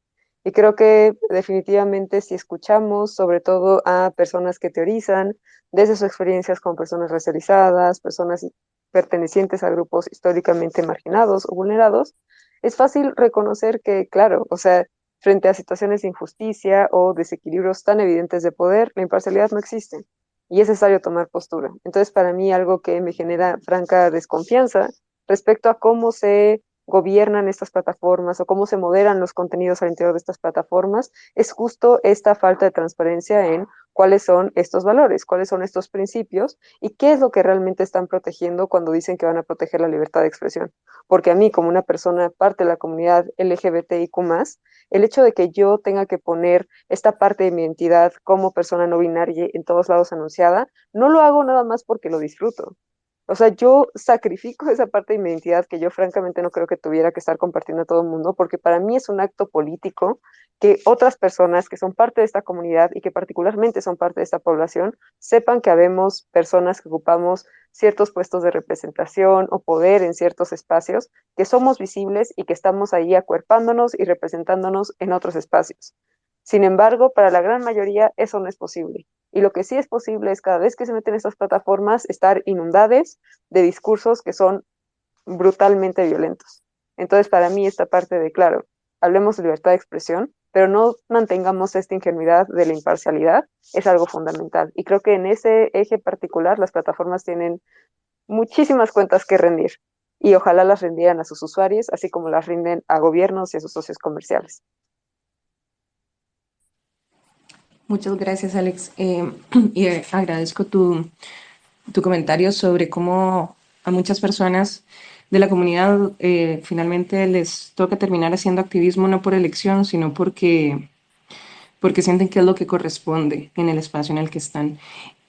Y creo que definitivamente si escuchamos sobre todo a personas que teorizan desde sus experiencias con personas racializadas, personas pertenecientes a grupos históricamente marginados o vulnerados, es fácil reconocer que, claro, o sea, frente a situaciones de injusticia o desequilibrios tan evidentes de poder, la imparcialidad no existe y es necesario tomar postura. Entonces, para mí, algo que me genera franca desconfianza respecto a cómo se gobiernan estas plataformas o cómo se moderan los contenidos al interior de estas plataformas, es justo esta falta de transparencia en cuáles son estos valores, cuáles son estos principios y qué es lo que realmente están protegiendo cuando dicen que van a proteger la libertad de expresión. Porque a mí, como una persona parte de la comunidad LGBTIQ, el hecho de que yo tenga que poner esta parte de mi identidad como persona no binaria en todos lados anunciada, no lo hago nada más porque lo disfruto. O sea, yo sacrifico esa parte de mi identidad que yo francamente no creo que tuviera que estar compartiendo a todo el mundo, porque para mí es un acto político que otras personas que son parte de esta comunidad y que particularmente son parte de esta población sepan que habemos personas que ocupamos ciertos puestos de representación o poder en ciertos espacios, que somos visibles y que estamos ahí acuerpándonos y representándonos en otros espacios. Sin embargo, para la gran mayoría eso no es posible. Y lo que sí es posible es cada vez que se meten en estas plataformas estar inundadas de discursos que son brutalmente violentos. Entonces, para mí esta parte de, claro, hablemos de libertad de expresión, pero no mantengamos esta ingenuidad de la imparcialidad, es algo fundamental. Y creo que en ese eje particular las plataformas tienen muchísimas cuentas que rendir y ojalá las rendieran a sus usuarios, así como las rinden a gobiernos y a sus socios comerciales. Muchas gracias, Alex. Eh, y eh, agradezco tu, tu, comentario sobre cómo a muchas personas de la comunidad eh, finalmente les toca terminar haciendo activismo no por elección, sino porque, porque sienten que es lo que corresponde en el espacio en el que están.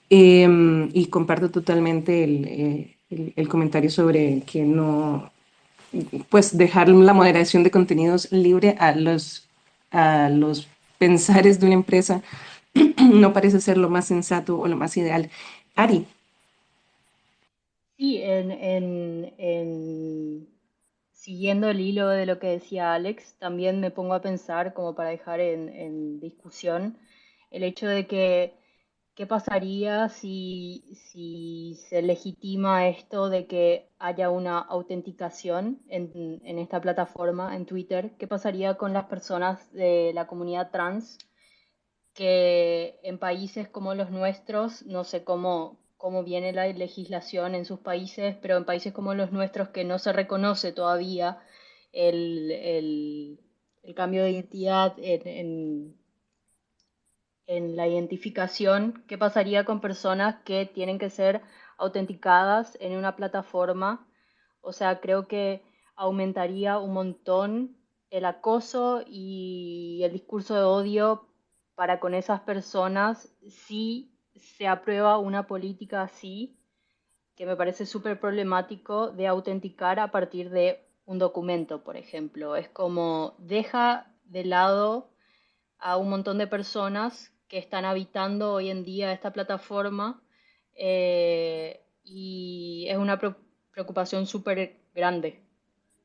Em, y comparto totalmente el, el, el comentario sobre que no, pues dejar la moderación de contenidos libre a los, a los pensares de una empresa no parece ser lo más sensato o lo más ideal. Ari. Sí, en, siguiendo el hilo de lo que decía Alex, también me pongo a pensar, como para dejar en, discusión, el hecho de que qué pasaría si, si, se legitima esto de que haya una autenticación en, en esta plataforma, en Twitter, qué pasaría con las personas de la comunidad trans que en países como los nuestros, no sé cómo, cómo viene la legislación en sus países, pero en países como los nuestros que no se reconoce todavía el, el, cambio de identidad en, en, la identificación, ¿qué pasaría con personas que tienen que ser autenticadas en una plataforma? O sea, creo que aumentaría un montón el acoso y el discurso de odio para con esas personas si se aprueba una política así, que me parece súper problemático de autenticar a partir de un documento, por ejemplo. Es como deja de lado a un montón de personas que están habitando hoy en día esta plataforma eh, y es una preocupación súper grande.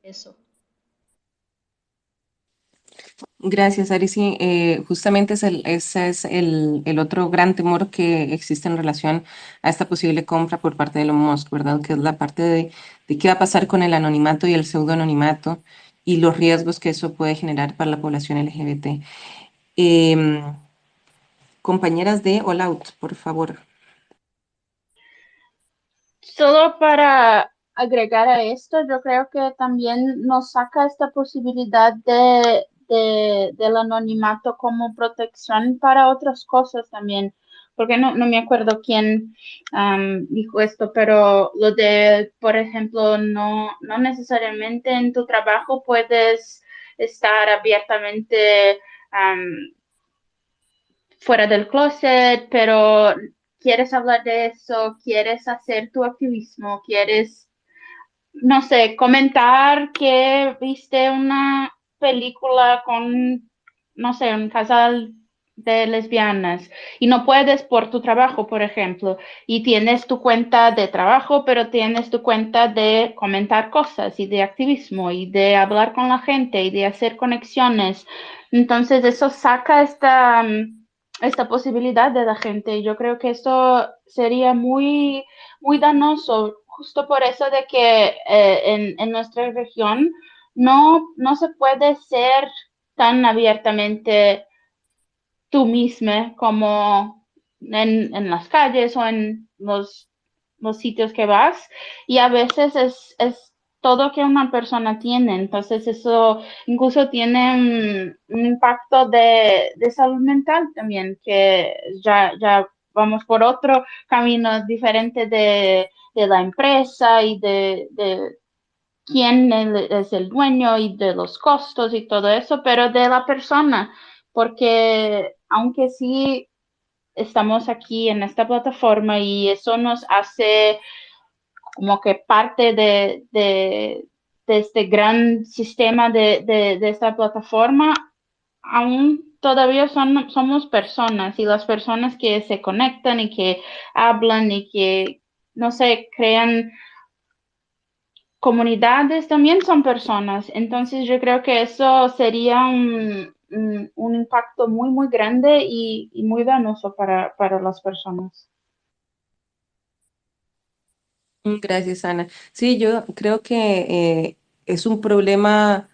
Eso. Gracias, Ari. Sí, eh, justamente ese es el, otro gran temor que existe en relación a esta posible compra por parte de Elon Musk, ¿verdad? Que es la parte de, qué va a pasar con el anonimato y el pseudoanonimato y los riesgos que eso puede generar para la población LGBT. Eh, compañeras de All Out, por favor. Solo para agregar a esto, yo creo que también nos saca esta posibilidad de, de, del anonimato como protección para otras cosas también, porque no, no me acuerdo quién dijo esto, pero lo de, por ejemplo, no, no necesariamente en tu trabajo puedes estar abiertamente fuera del closet, pero quieres hablar de eso, quieres hacer tu activismo, quieres, no sé, comentar que viste una película con, no sé, un casal de lesbianas y no puedes por tu trabajo, por ejemplo, y tienes tu cuenta de trabajo, pero tienes tu cuenta de comentar cosas y de activismo y de hablar con la gente y de hacer conexiones. Entonces eso saca esta esta posibilidad de la gente. Yo creo que esto sería muy, muy danoso, justo por eso de que eh, en, nuestra región no, no se puede ser tan abiertamente tú misma como en, en las calles o en los, los, sitios que vas. Y a veces es, es todo que una persona tiene. Entonces eso incluso tiene un, impacto de, salud mental también, que ya, ya vamos por otro camino diferente de, la empresa y de, quién es el dueño y de los costos y todo eso, pero de la persona, porque aunque sí estamos aquí en esta plataforma y eso nos hace como que parte de, de, este gran sistema de, de, esta plataforma, aún todavía son, somos personas y las personas que se conectan y que hablan y que, no sé, crean comunidades también son personas. Entonces yo creo que eso sería un, un, impacto muy, muy grande y, muy danoso para, para las personas. Gracias, Ana. Sí, yo creo que eh, es un problema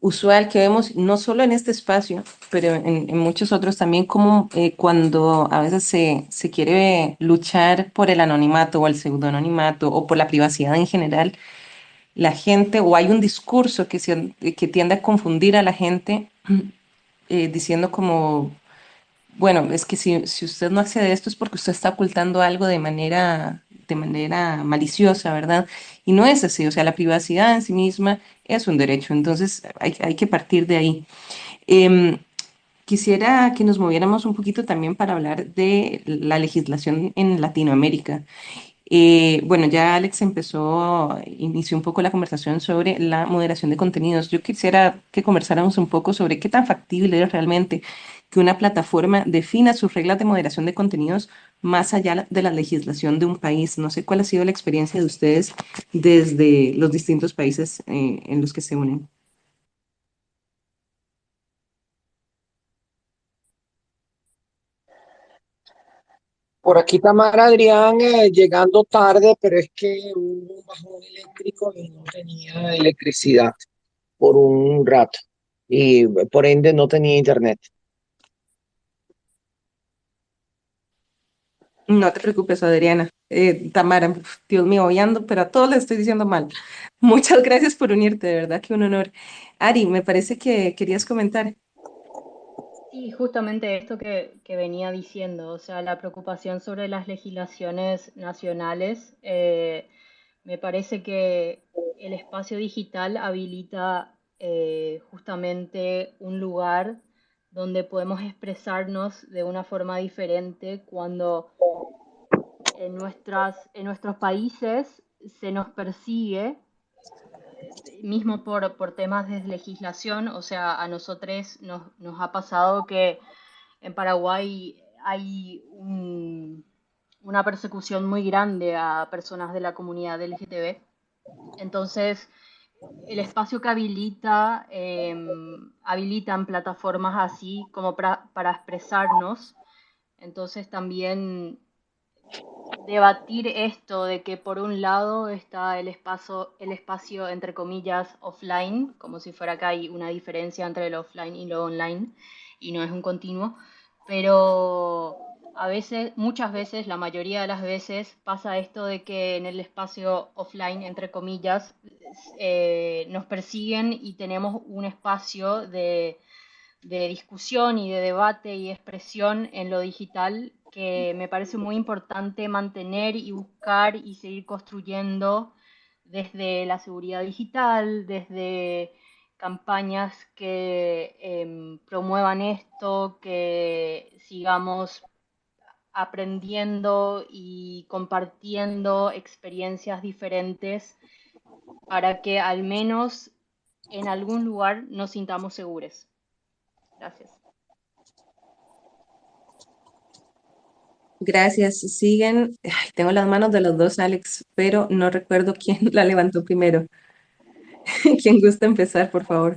usual que vemos no solo en este espacio, pero en, muchos otros también, como eh, cuando a veces se, se quiere luchar por el anonimato o el pseudoanonimato o por la privacidad en general, la gente, o hay un discurso que, se, que tiende a confundir a la gente eh, diciendo como bueno, es que si, si, usted no accede a esto es porque usted está ocultando algo de manera, de manera maliciosa, ¿verdad? Y no es así, o sea, la privacidad en sí misma es un derecho, entonces hay, hay que partir de ahí. Eh, quisiera que nos moviéramos un poquito también para hablar de la legislación en Latinoamérica. Eh, bueno, ya Alex empezó, inició un poco la conversación sobre la moderación de contenidos. Yo quisiera que conversáramos un poco sobre qué tan factible es realmente que una plataforma defina sus reglas de moderación de contenidos más allá de la legislación de un país. No sé cuál ha sido la experiencia de ustedes desde los distintos países eh, en los que se unen. Por aquí Tamara Adrián eh, llegando tarde, pero es que hubo un bajón eléctrico y no tenía electricidad por un rato y por ende no tenía internet. No te preocupes, Adriana. Eh, Tamara, Dios mío, hoy pero a todos les estoy diciendo mal. Muchas gracias por unirte, de verdad que un honor. Ari, me parece que querías comentar. Sí, justamente esto que, venía diciendo, o sea, la preocupación sobre las legislaciones nacionales. Eh, me parece que el espacio digital habilita eh, justamente un lugar donde podemos expresarnos de una forma diferente cuando en, nuestras, en nuestros países se nos persigue, mismo por, por temas de legislación, o sea, a nosotros nos, nos ha pasado que en Paraguay hay una persecución muy grande a personas de la comunidad LGTB. Entonces, el espacio que habilita, em, habilitan plataformas así como para expresarnos. Entonces también debatir esto de que por un lado está el espacio, el espacio entre comillas offline, como si fuera acá hay una diferencia entre el offline y lo online, y no es un continuo, pero a veces, muchas veces, la mayoría de las veces pasa esto de que en el espacio offline, entre comillas, eh, nos persiguen y tenemos un espacio de discusión y de debate y expresión en lo digital que me parece muy importante mantener y buscar y seguir construyendo desde la seguridad digital, desde campañas que em, promuevan esto, que sigamos aprendiendo y compartiendo experiencias diferentes para que al menos en algún lugar nos sintamos seguros. Gracias. Gracias. Siguen, tengo las manos de los dos, Alex, pero no recuerdo quién la levantó primero. ¿Quién gusta empezar, por favor?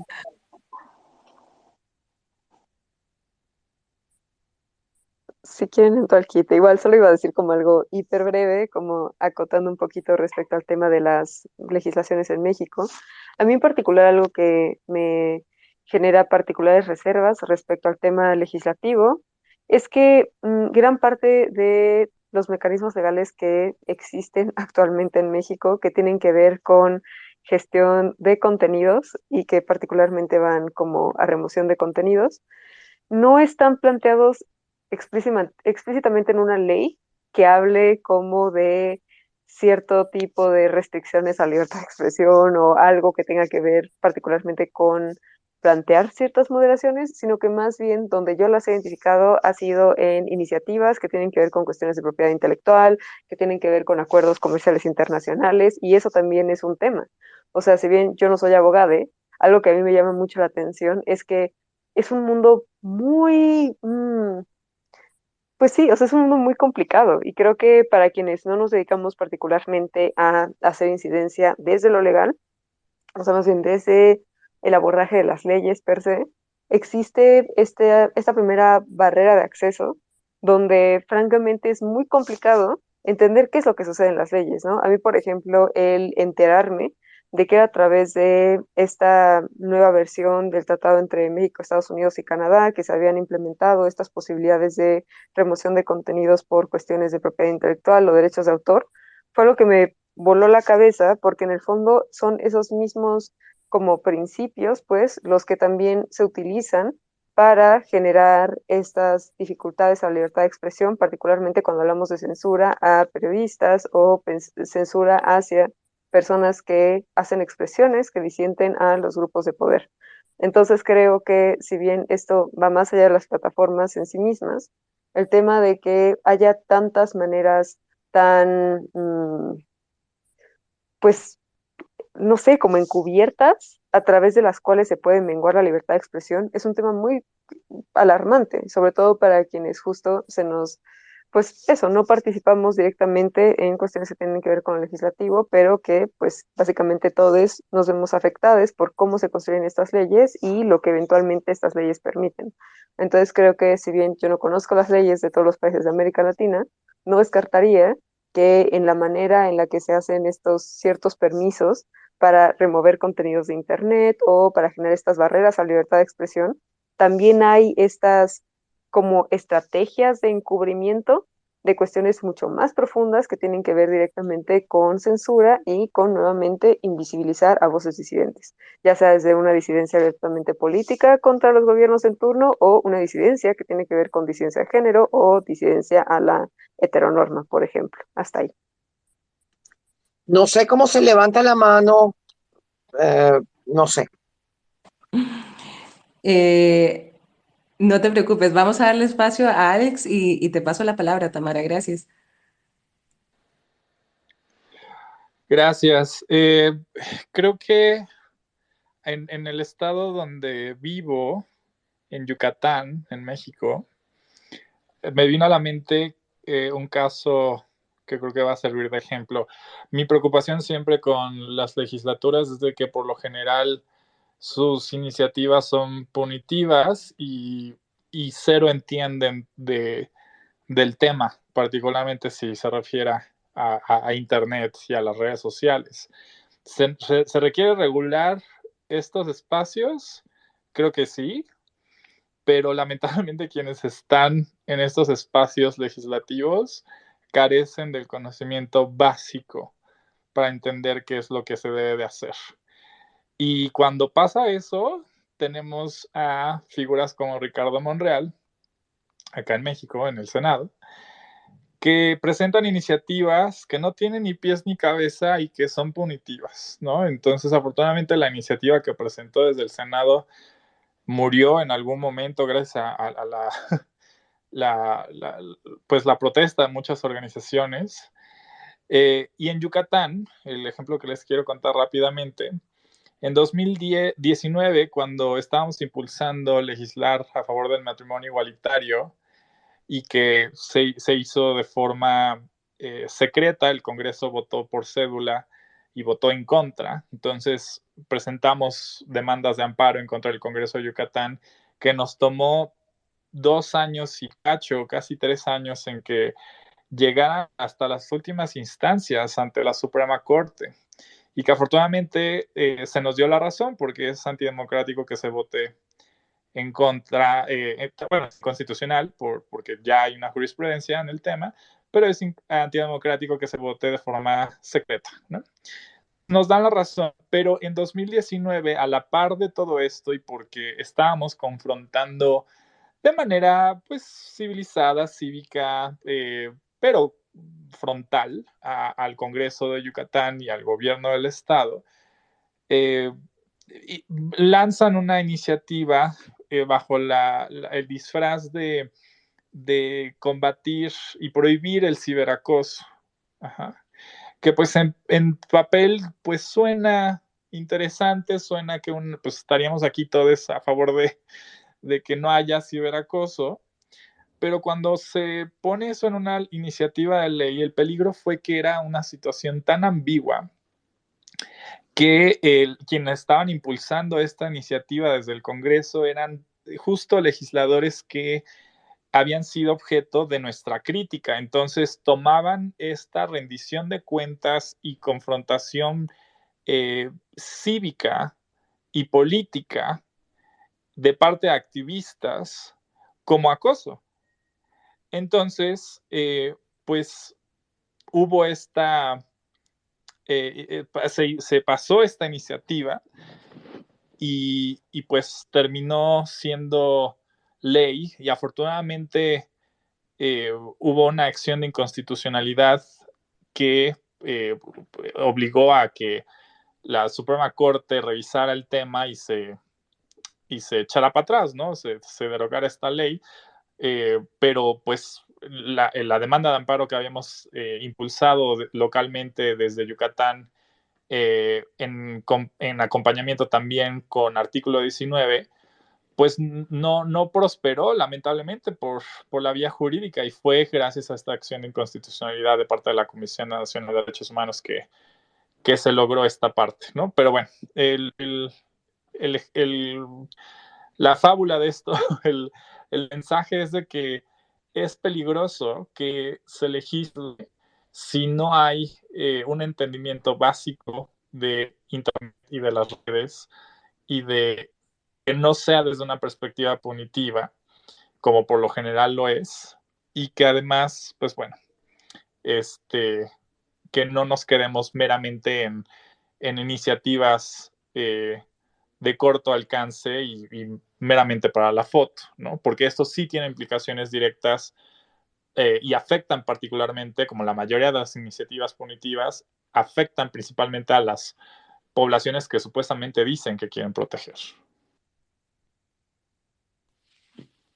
Si quieren al quite, igual solo iba a decir como algo hiper breve, como acotando un poquito respecto al tema de las legislaciones en México. A mí en particular algo que me genera particulares reservas respecto al tema legislativo es que mm, gran parte de los mecanismos legales que existen actualmente en México, que tienen que ver con gestión de contenidos y que particularmente van como a remoción de contenidos, no están planteados explícitamente en una ley que hable como de cierto tipo de restricciones a libertad de expresión o algo que tenga que ver particularmente con plantear ciertas moderaciones, sino que más bien donde yo las he identificado ha sido en iniciativas que tienen que ver con cuestiones de propiedad intelectual, que tienen que ver con acuerdos comerciales internacionales, y eso también es un tema. O sea, si bien yo no soy abogada, algo que a mí me llama mucho la atención es que es un mundo muy... Mm, pues sí, o sea, es un mundo muy complicado y creo que para quienes no nos dedicamos particularmente a hacer incidencia desde lo legal, o sea, más bien desde el abordaje de las leyes per se, existe este, esta primera barrera de acceso donde francamente es muy complicado entender qué es lo que sucede en las leyes, ¿no? A mí, por ejemplo, el enterarme de que a través de esta nueva versión del tratado entre México, Estados Unidos y Canadá, que se habían implementado estas posibilidades de remoción de contenidos por cuestiones de propiedad intelectual o derechos de autor, fue lo que me voló la cabeza, porque en el fondo son esos mismos como principios, pues, los que también se utilizan para generar estas dificultades a la libertad de expresión, particularmente cuando hablamos de censura a periodistas o censura hacia personas que hacen expresiones que disienten a los grupos de poder. Entonces creo que si bien esto va más allá de las plataformas en sí mismas, el tema de que haya tantas maneras tan, mm, pues no sé, como encubiertas a través de las cuales se puede menguar la libertad de expresión, es un tema muy alarmante, sobre todo para quienes justo se nos, pues eso, no participamos directamente en cuestiones que tienen que ver con el legislativo, pero que pues básicamente todos nos vemos afectados por cómo se construyen estas leyes y lo que eventualmente estas leyes permiten. Entonces creo que si bien yo no conozco las leyes de todos los países de América Latina, no descartaría que en la manera en la que se hacen estos ciertos permisos para remover contenidos de Internet o para generar estas barreras a libertad de expresión, también hay estas como estrategias de encubrimiento de cuestiones mucho más profundas que tienen que ver directamente con censura y con nuevamente invisibilizar a voces disidentes, ya sea desde una disidencia abiertamente política contra los gobiernos en turno o una disidencia que tiene que ver con disidencia de género o disidencia a la heteronorma, por ejemplo. Hasta ahí. No sé cómo se levanta la mano, eh, no sé. Eh, no te preocupes, vamos a darle espacio a Alex y, y te paso la palabra, Tamara, gracias. Gracias. Eh, creo que en, en, el estado donde vivo, en Yucatán, en México, me vino a la mente eh, un caso que creo que va a servir de ejemplo. Mi preocupación siempre con las legislaturas es de que por lo general sus iniciativas son punitivas y, y cero entienden de, del tema, particularmente si se refiere a, a, Internet y a las redes sociales. ¿Se, se, se requiere regular estos espacios? Creo que sí, pero lamentablemente quienes están en estos espacios legislativos carecen del conocimiento básico para entender qué es lo que se debe de hacer. Y cuando pasa eso, tenemos a figuras como Ricardo Monreal, acá en México, en el Senado, que presentan iniciativas que no tienen ni pies ni cabeza y que son punitivas, ¿no? Entonces, afortunadamente, la iniciativa que presentó desde el Senado murió en algún momento gracias a, a, a la, la, pues la protesta de muchas organizaciones. Eh, y en Yucatán, el ejemplo que les quiero contar rápidamente, en 2019, cuando estábamos impulsando legislar a favor del matrimonio igualitario y que se, se hizo de forma eh, secreta, el Congreso votó por cédula y votó en contra. Entonces presentamos demandas de amparo en contra del Congreso de Yucatán que nos tomó dos años y cacho, casi tres años en que llegaran hasta las últimas instancias ante la Suprema Corte y que afortunadamente eh, se nos dio la razón porque es antidemocrático que se vote en contra, eh, bueno, es constitucional por, porque ya hay una jurisprudencia en el tema, pero es antidemocrático que se vote de forma secreta, ¿no? Nos dan la razón, pero en 2019, a la par de todo esto y porque estábamos confrontando de manera, pues, civilizada, cívica, eh, pero frontal al Congreso de Yucatán y al gobierno del estado, eh, lanzan una iniciativa eh, bajo la, el disfraz de, de, combatir y prohibir el ciberacoso. Que pues en, en, papel pues suena interesante, suena que un, pues estaríamos aquí todos a favor de, de que no haya ciberacoso, pero cuando se pone eso en una iniciativa de ley, el peligro fue que era una situación tan ambigua que el, quienes estaban impulsando esta iniciativa desde el Congreso eran justo legisladores que habían sido objeto de nuestra crítica. Entonces tomaban esta rendición de cuentas y confrontación eh, cívica y política de parte de activistas como acoso. Entonces, eh, pues hubo esta, eh, eh, se, pasó esta iniciativa y, y, pues terminó siendo ley y afortunadamente hubo una acción de inconstitucionalidad que obligó a que la Suprema Corte revisara el tema y se y se echara para atrás, ¿no? Se, se derogara esta ley, eh, pero pues la, la, demanda de amparo que habíamos eh, impulsado localmente desde Yucatán, eh, en, en, acompañamiento también con artículo 19, pues no, no prosperó lamentablemente por, por la vía jurídica y fue gracias a esta acción de inconstitucionalidad de parte de la Comisión Nacional de Derechos Humanos que, que se logró esta parte, ¿no? Pero bueno, el, el la fábula de esto, el, el, mensaje es de que es peligroso que se legisle si no hay eh, un entendimiento básico de Internet y de las redes y de que no sea desde una perspectiva punitiva, como por lo general lo es, y que además, pues bueno, este, que no nos quedemos meramente en, en iniciativas eh, de corto alcance y, meramente para la foto, ¿no? Porque esto sí tiene implicaciones directas eh, y afectan particularmente, como la mayoría de las iniciativas punitivas, afectan principalmente a las poblaciones que supuestamente dicen que quieren proteger.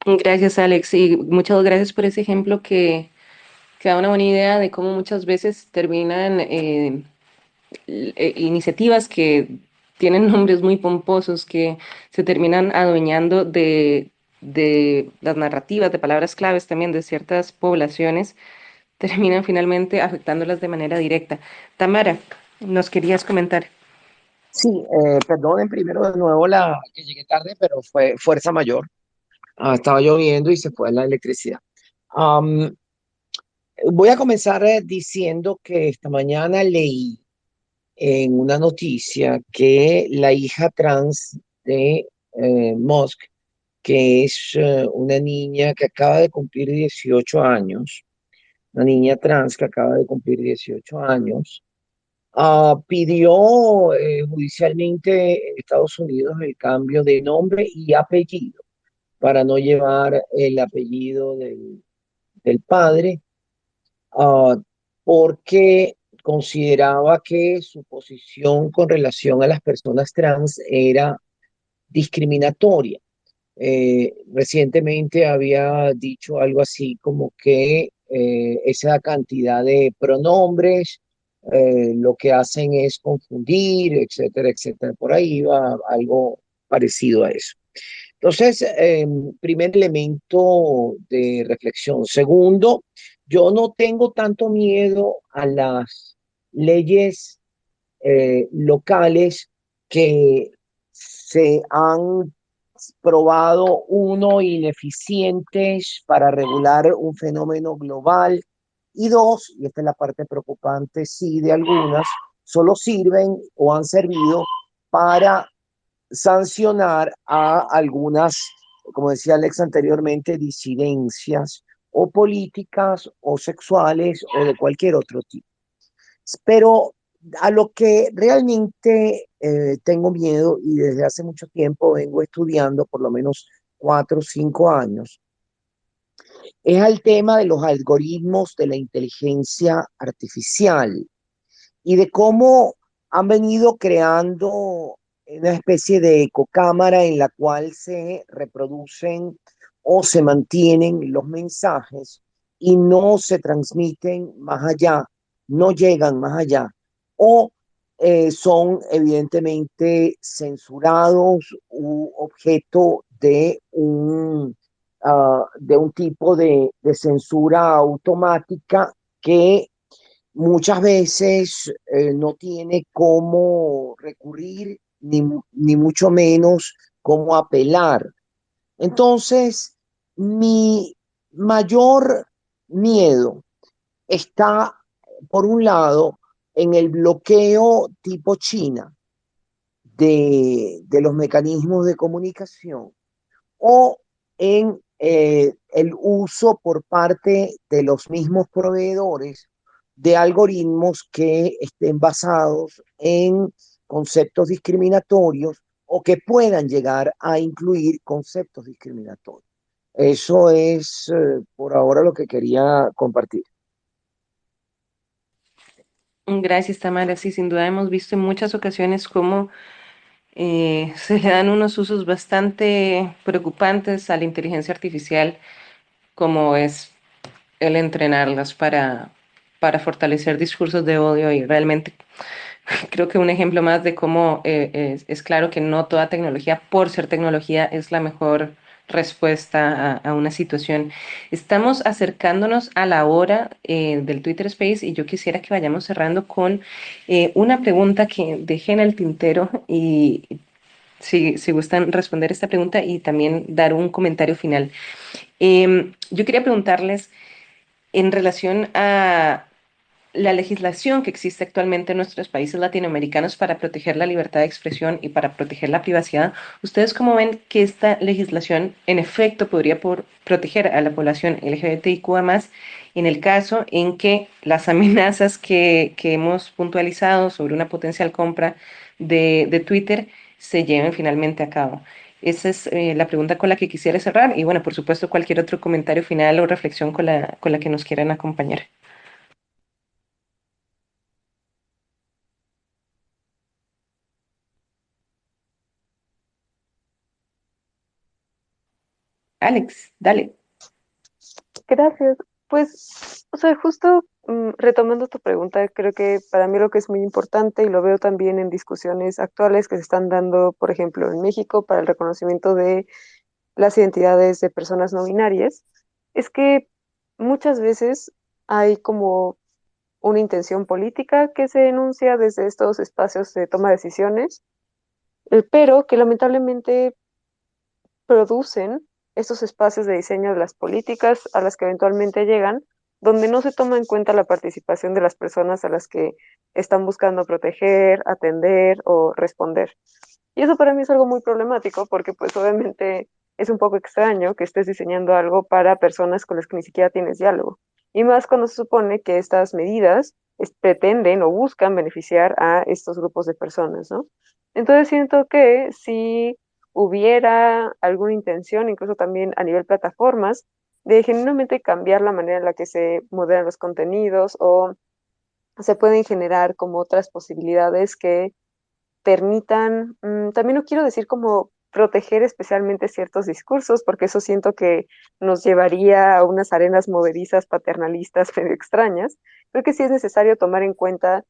Gracias, Alex, y muchas gracias por ese ejemplo que, que da una buena idea de cómo muchas veces terminan eh, eh, iniciativas que tienen nombres muy pomposos, que se terminan adueñando de, de las narrativas, de palabras claves también de ciertas poblaciones, terminan finalmente afectándolas de manera directa. Tamara, nos querías comentar. Sí, eh, perdonen primero de nuevo la que llegué tarde, pero fue fuerza mayor. Ah, estaba lloviendo y se fue la electricidad. Am, voy a comenzar eh, diciendo que esta mañana leí en una noticia que la hija trans de eh, Musk, que es eh, una niña que acaba de cumplir 18 años, una niña trans que acaba de cumplir 18 años, ah, pidió eh, judicialmente en Estados Unidos el cambio de nombre y apellido para no llevar el apellido del, del padre, ah, porque consideraba que su posición con relación a las personas trans era discriminatoria. Eh, recientemente había dicho algo así como que eh, esa cantidad de pronombres eh, lo que hacen es confundir, etcétera, etcétera. Por ahí va algo parecido a eso. Entonces, primer elemento de reflexión. Segundo, yo no tengo tanto miedo a las leyes eh, locales que se han probado, uno, ineficientes para regular un fenómeno global y dos, y esta es la parte preocupante, sí, de algunas, solo sirven o han servido para sancionar a algunas, como decía Alex anteriormente, disidencias o políticas o sexuales o de cualquier otro tipo. Pero a lo que realmente eh, tengo miedo y desde hace mucho tiempo vengo estudiando, por lo menos cuatro o cinco años, es al tema de los algoritmos de la inteligencia artificial y de cómo han venido creando una especie de ecocámara en la cual se reproducen o se mantienen los mensajes y no se transmiten más allá no llegan más allá o eh, son evidentemente censurados u objeto de un, uh, de un tipo de, de, censura automática que muchas veces eh, no tiene cómo recurrir ni, ni mucho menos cómo apelar. Entonces, mi mayor miedo está por un lado, en el bloqueo tipo China de, de los mecanismos de comunicación o en eh, el uso por parte de los mismos proveedores de algoritmos que estén basados en conceptos discriminatorios o que puedan llegar a incluir conceptos discriminatorios. Eso es eh, por ahora lo que quería compartir. Gracias, Tamara. Sí, sin duda hemos visto en muchas ocasiones cómo eh, se le dan unos usos bastante preocupantes a la inteligencia artificial, como es el entrenarlas para, para fortalecer discursos de odio y realmente creo que un ejemplo más de cómo eh, es, es, claro que no toda tecnología, por ser tecnología, es la mejor respuesta a, una situación. Estamos acercándonos a la hora eh, del Twitter Space y yo quisiera que vayamos cerrando con eh, una pregunta que dejé en el tintero y si, si gustan responder esta pregunta y también dar un comentario final. Eh, yo quería preguntarles en relación a la legislación que existe actualmente en nuestros países latinoamericanos para proteger la libertad de expresión y para proteger la privacidad, ¿ustedes cómo ven que esta legislación en efecto podría por proteger a la población LGBTIQ más en el caso en que las amenazas que, hemos puntualizado sobre una potencial compra de, de, Twitter se lleven finalmente a cabo? Esa es eh, la pregunta con la que quisiera cerrar y bueno, por supuesto cualquier otro comentario final o reflexión con la, con la que nos quieran acompañar. Alex, dale. Gracias. Pues, o sea, justo mm, retomando tu pregunta, creo que para mí lo que es muy importante y lo veo también en discusiones actuales que se están dando, por ejemplo, en México para el reconocimiento de las identidades de personas no binarias, es que muchas veces hay como una intención política que se denuncia desde estos espacios de toma de decisiones, eh, pero que lamentablemente producen estos espacios de diseño de las políticas a las que eventualmente llegan, donde no se toma en cuenta la participación de las personas a las que están buscando proteger, atender o responder. Y eso para mí es algo muy problemático porque pues obviamente es un poco extraño que estés diseñando algo para personas con las que ni siquiera tienes diálogo. Y más cuando se supone que estas medidas pretenden o buscan beneficiar a estos grupos de personas, ¿no? Entonces siento que si hubiera alguna intención, incluso también a nivel plataformas, de genuinamente cambiar la manera en la que se moderan los contenidos o se pueden generar como otras posibilidades que permitan, mm, también no quiero decir como proteger especialmente ciertos discursos, porque eso siento que nos llevaría a unas arenas movedizas paternalistas medio extrañas. Creo que sí es necesario tomar en cuenta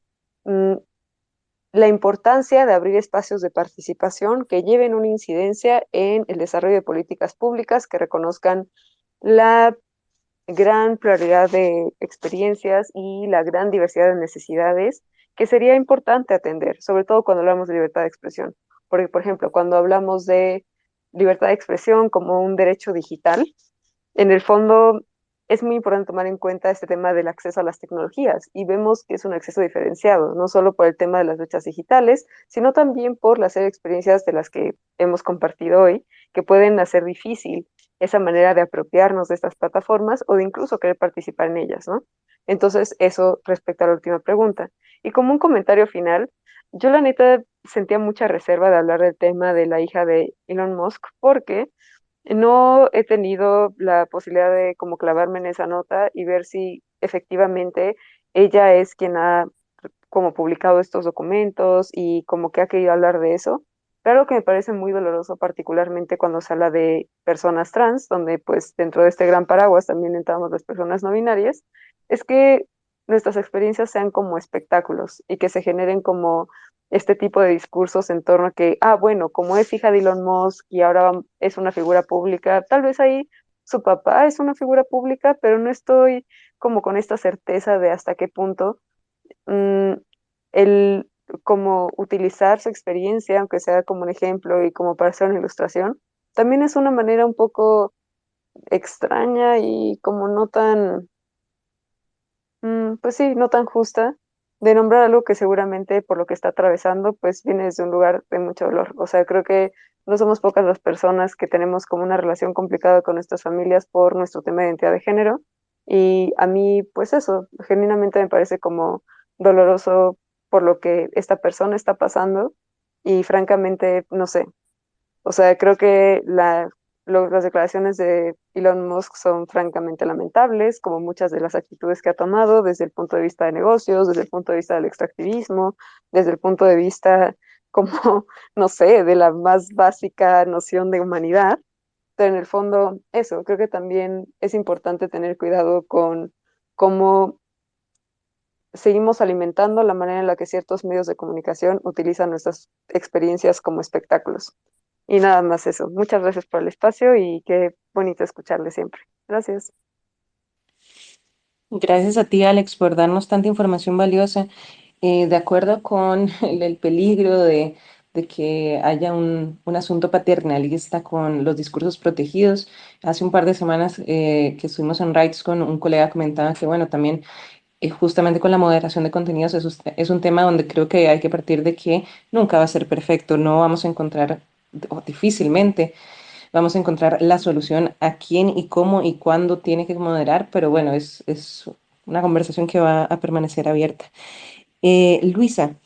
mm, la importancia de abrir espacios de participación que lleven una incidencia en el desarrollo de políticas públicas que reconozcan la gran pluralidad de experiencias y la gran diversidad de necesidades que sería importante atender, sobre todo cuando hablamos de libertad de expresión. Porque, por ejemplo, cuando hablamos de libertad de expresión como un derecho digital, en el fondo es muy importante tomar en cuenta este tema del acceso a las tecnologías y vemos que es un acceso diferenciado, no solo por el tema de las brechas digitales, sino también por las experiencias de las que hemos compartido hoy, que pueden hacer difícil esa manera de apropiarnos de estas plataformas o de incluso querer participar en ellas, ¿no? Entonces, eso respecto a la última pregunta. Y como un comentario final, yo la neta sentía mucha reserva de hablar del tema de la hija de Elon Musk porque no he tenido la posibilidad de como clavarme en esa nota y ver si efectivamente ella es quien ha como publicado estos documentos y como que ha querido hablar de eso. Claro que me parece muy doloroso, particularmente cuando se habla de personas trans, donde pues dentro de este gran paraguas también entramos las personas no binarias, es que nuestras experiencias sean como espectáculos y que se generen como este tipo de discursos en torno a que, ah, bueno, como es hija de Elon Musk y ahora es una figura pública, tal vez ahí su papá es una figura pública, pero no estoy como con esta certeza de hasta qué punto mm, el como utilizar su experiencia, aunque sea como un ejemplo y como para hacer una ilustración, también es una manera un poco extraña y como no tan pues sí, no tan justa, de nombrar algo que seguramente por lo que está atravesando, pues viene desde un lugar de mucho dolor. O sea, creo que no somos pocas las personas que tenemos como una relación complicada con nuestras familias por nuestro tema de identidad de género. Y a mí, pues eso, genuinamente me parece como doloroso por lo que esta persona está pasando y francamente, no sé. O sea, creo que la las declaraciones de Elon Musk son francamente lamentables, como muchas de las actitudes que ha tomado desde el punto de vista de negocios, desde el punto de vista del extractivismo, desde el punto de vista como, no sé, de la más básica noción de humanidad. Pero en el fondo, eso, creo que también es importante tener cuidado con cómo seguimos alimentando la manera en la que ciertos medios de comunicación utilizan nuestras experiencias como espectáculos. Y nada más eso. Muchas gracias por el espacio y qué bonito escucharle siempre. Gracias. Gracias a ti, Alex, por darnos tanta información valiosa. Eh, de acuerdo con el, peligro de, que haya un, asunto paternalista con los discursos protegidos, hace un par de semanas eh, que estuvimos en Rights con un colega comentaba que, bueno, también eh, justamente con la moderación de contenidos es un tema donde creo que hay que partir de que nunca va a ser perfecto, no vamos a encontrar o difícilmente vamos a encontrar la solución a quién y cómo y cuándo tiene que moderar, pero bueno, es, es una conversación que va a permanecer abierta. Eh, Luisa,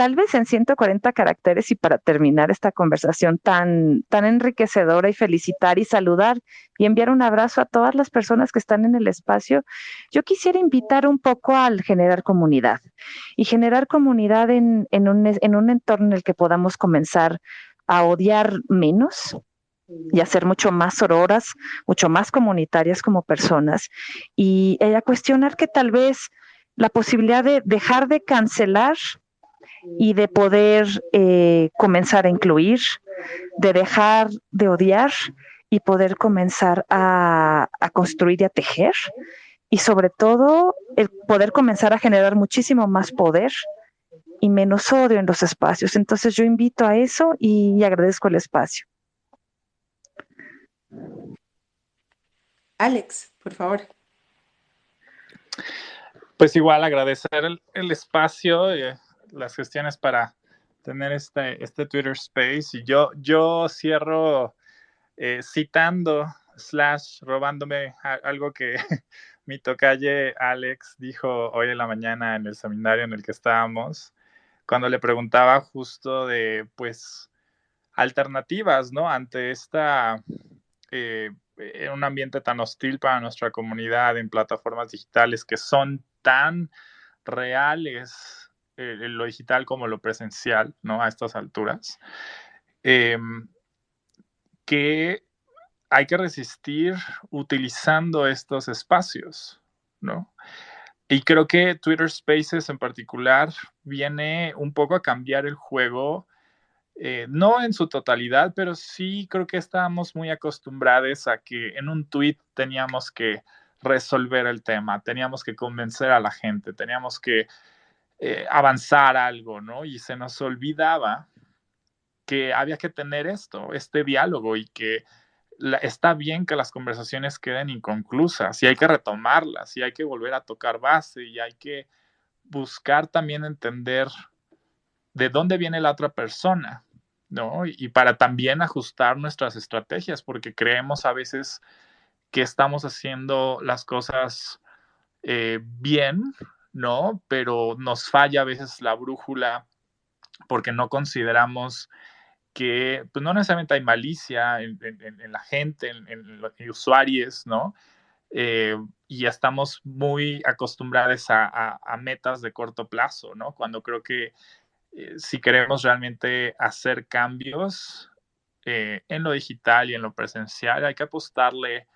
tal vez en 140 caracteres y para terminar esta conversación tan, tan enriquecedora y felicitar y saludar y enviar un abrazo a todas las personas que están en el espacio, yo quisiera invitar un poco al generar comunidad y generar comunidad en, en, un, en un entorno en el que podamos comenzar a odiar menos y a ser mucho más sororas, mucho más comunitarias como personas y, y a cuestionar que tal vez la posibilidad de dejar de cancelar y de poder eh, comenzar a incluir, de dejar de odiar y poder comenzar a, a, construir y a tejer y sobre todo el poder comenzar a generar muchísimo más poder y menos odio en los espacios. Entonces yo invito a eso y agradezco el espacio. Alex, por favor. Pues igual agradecer el, el espacio, y las gestiones para tener este, este Twitter Space. Y yo, yo cierro eh, citando, slash, robándome algo que mi tocalle Alex dijo hoy en la mañana en el seminario en el que estábamos, cuando le preguntaba justo de, pues, alternativas, ¿no? Ante esta, eh, en un ambiente tan hostil para nuestra comunidad en plataformas digitales que son tan reales eh, lo digital como lo presencial, ¿no? A estas alturas. Eh, que hay que resistir utilizando estos espacios, ¿no? Y creo que Twitter Spaces en particular viene un poco a cambiar el juego, eh, no en su totalidad, pero sí creo que estábamos muy acostumbrados a que en un tweet teníamos que resolver el tema, teníamos que convencer a la gente, teníamos que eh, avanzar algo, ¿no? Y se nos olvidaba que había que tener esto, este diálogo y que está bien que las conversaciones queden inconclusas y hay que retomarlas y hay que volver a tocar base y hay que buscar también entender de dónde viene la otra persona, ¿no? Y, y para también ajustar nuestras estrategias, porque creemos a veces que estamos haciendo las cosas eh, bien, ¿no? Pero nos falla a veces la brújula porque no consideramos que pues, no necesariamente hay malicia en, la gente, en, los usuarios, ¿no? Eh, y estamos muy acostumbrados a, metas de corto plazo, ¿no? Cuando creo que eh, si queremos realmente hacer cambios eh, en lo digital y en lo presencial, hay que apostarle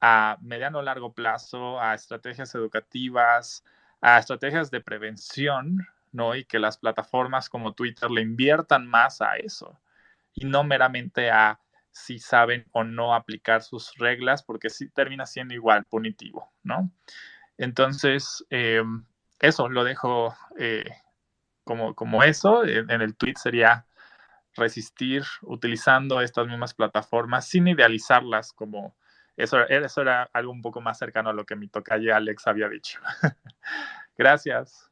a mediano o largo plazo, a estrategias educativas, a estrategias de prevención, ¿no? Y que las plataformas como Twitter le inviertan más a eso y no meramente a si saben o no aplicar sus reglas, porque sí termina siendo igual punitivo, ¿no? Entonces, eh, eso lo dejo eh, como, como eso. En, en, el tweet sería resistir utilizando estas mismas plataformas sin idealizarlas como eso, eso era algo un poco más cercano a lo que mi tocalle Alex había dicho. Gracias.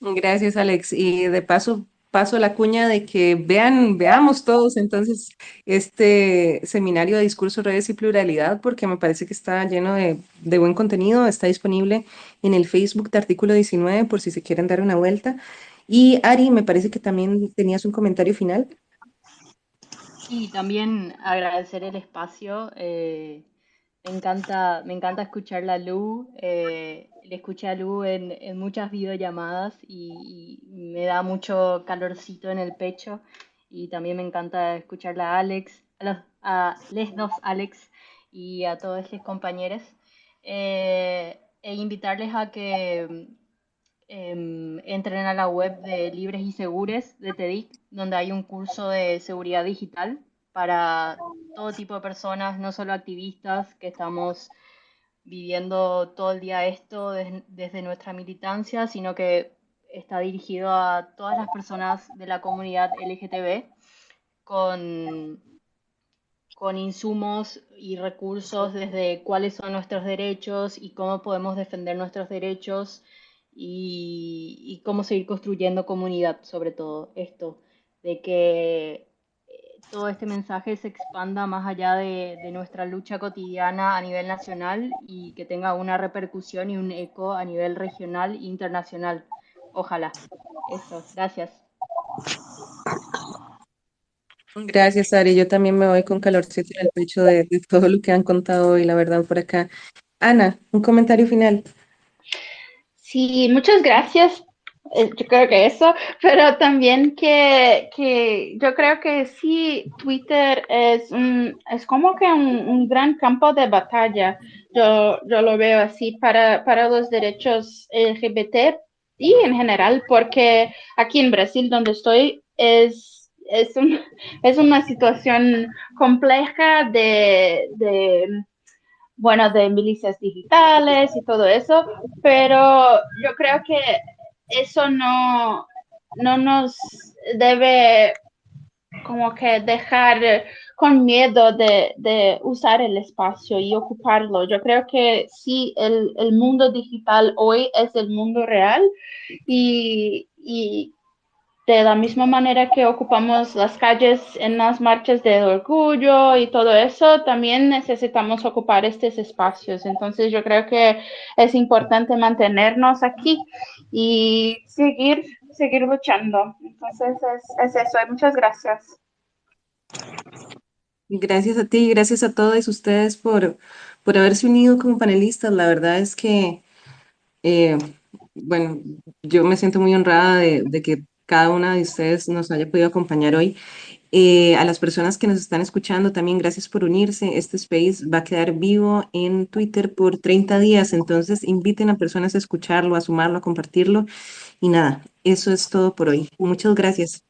Gracias, Alex. Y de paso, paso la cuña de que vean, veamos todos entonces este seminario de discurso, redes y pluralidad, porque me parece que está lleno de, de, buen contenido, está disponible en el Facebook de Artículo 19 por si se quieren dar una vuelta. Y Ari, me parece que también tenías un comentario final. Sí, también agradecer el espacio. Eh, me, encanta, me encanta escuchar a Lu. Eh, le escuché a Lu en, en muchas videollamadas y, y, me da mucho calorcito en el pecho. Y también me encanta escucharla a Alex, a, los, a les dos Alex y a todos los compañeros. Eh, e invitarles a que eh, entren a la web de Libres y Segures de TEDIC, donde hay un curso de seguridad digital para todo tipo de personas, no solo activistas que estamos viviendo todo el día esto des desde nuestra militancia, sino que está dirigido a todas las personas de la comunidad LGTB con, con insumos y recursos desde cuáles son nuestros derechos y cómo podemos defender nuestros derechos y, cómo seguir construyendo comunidad, sobre todo esto, de que eh, todo este mensaje se expanda más allá de, de, nuestra lucha cotidiana a nivel nacional y que tenga una repercusión y un eco a nivel regional e internacional. Ojalá. Eso, gracias. Gracias, Ari. Yo también me voy con calorcito en el pecho de, de todo lo que han contado hoy, la verdad, por acá. Ana, un comentario final. Sí, muchas gracias eh, yo creo que eso, pero también que, que yo creo que sí, Twitter es, un, es como que un, un, gran campo de batalla. Yo, yo lo veo así para, para los derechos LGBT y en general, porque aquí en Brasil, donde estoy, es, es, un, es una situación compleja de, de bueno, de milicias digitales y todo eso, pero yo creo que eso no, no nos debe como que dejar con miedo de, de, usar el espacio y ocuparlo. Yo creo que sí, el, el mundo digital hoy es el mundo real y, de la misma manera que ocupamos las calles en las marchas de orgullo y todo eso, también necesitamos ocupar estos espacios. Entonces yo creo que es importante mantenernos aquí y seguir, seguir luchando. Entonces es, es eso. Muchas gracias. Gracias a ti, gracias a todos ustedes por, por haberse unido como panelistas. La verdad es que, eh, bueno, yo me siento muy honrada de, de que cada una de ustedes nos haya podido acompañar hoy. Eh, a las personas que nos están escuchando también, gracias por unirse. Este space va a quedar vivo en Twitter por 30 días, entonces inviten a personas a escucharlo, a sumarlo, a compartirlo. Y nada, eso es todo por hoy. Muchas gracias.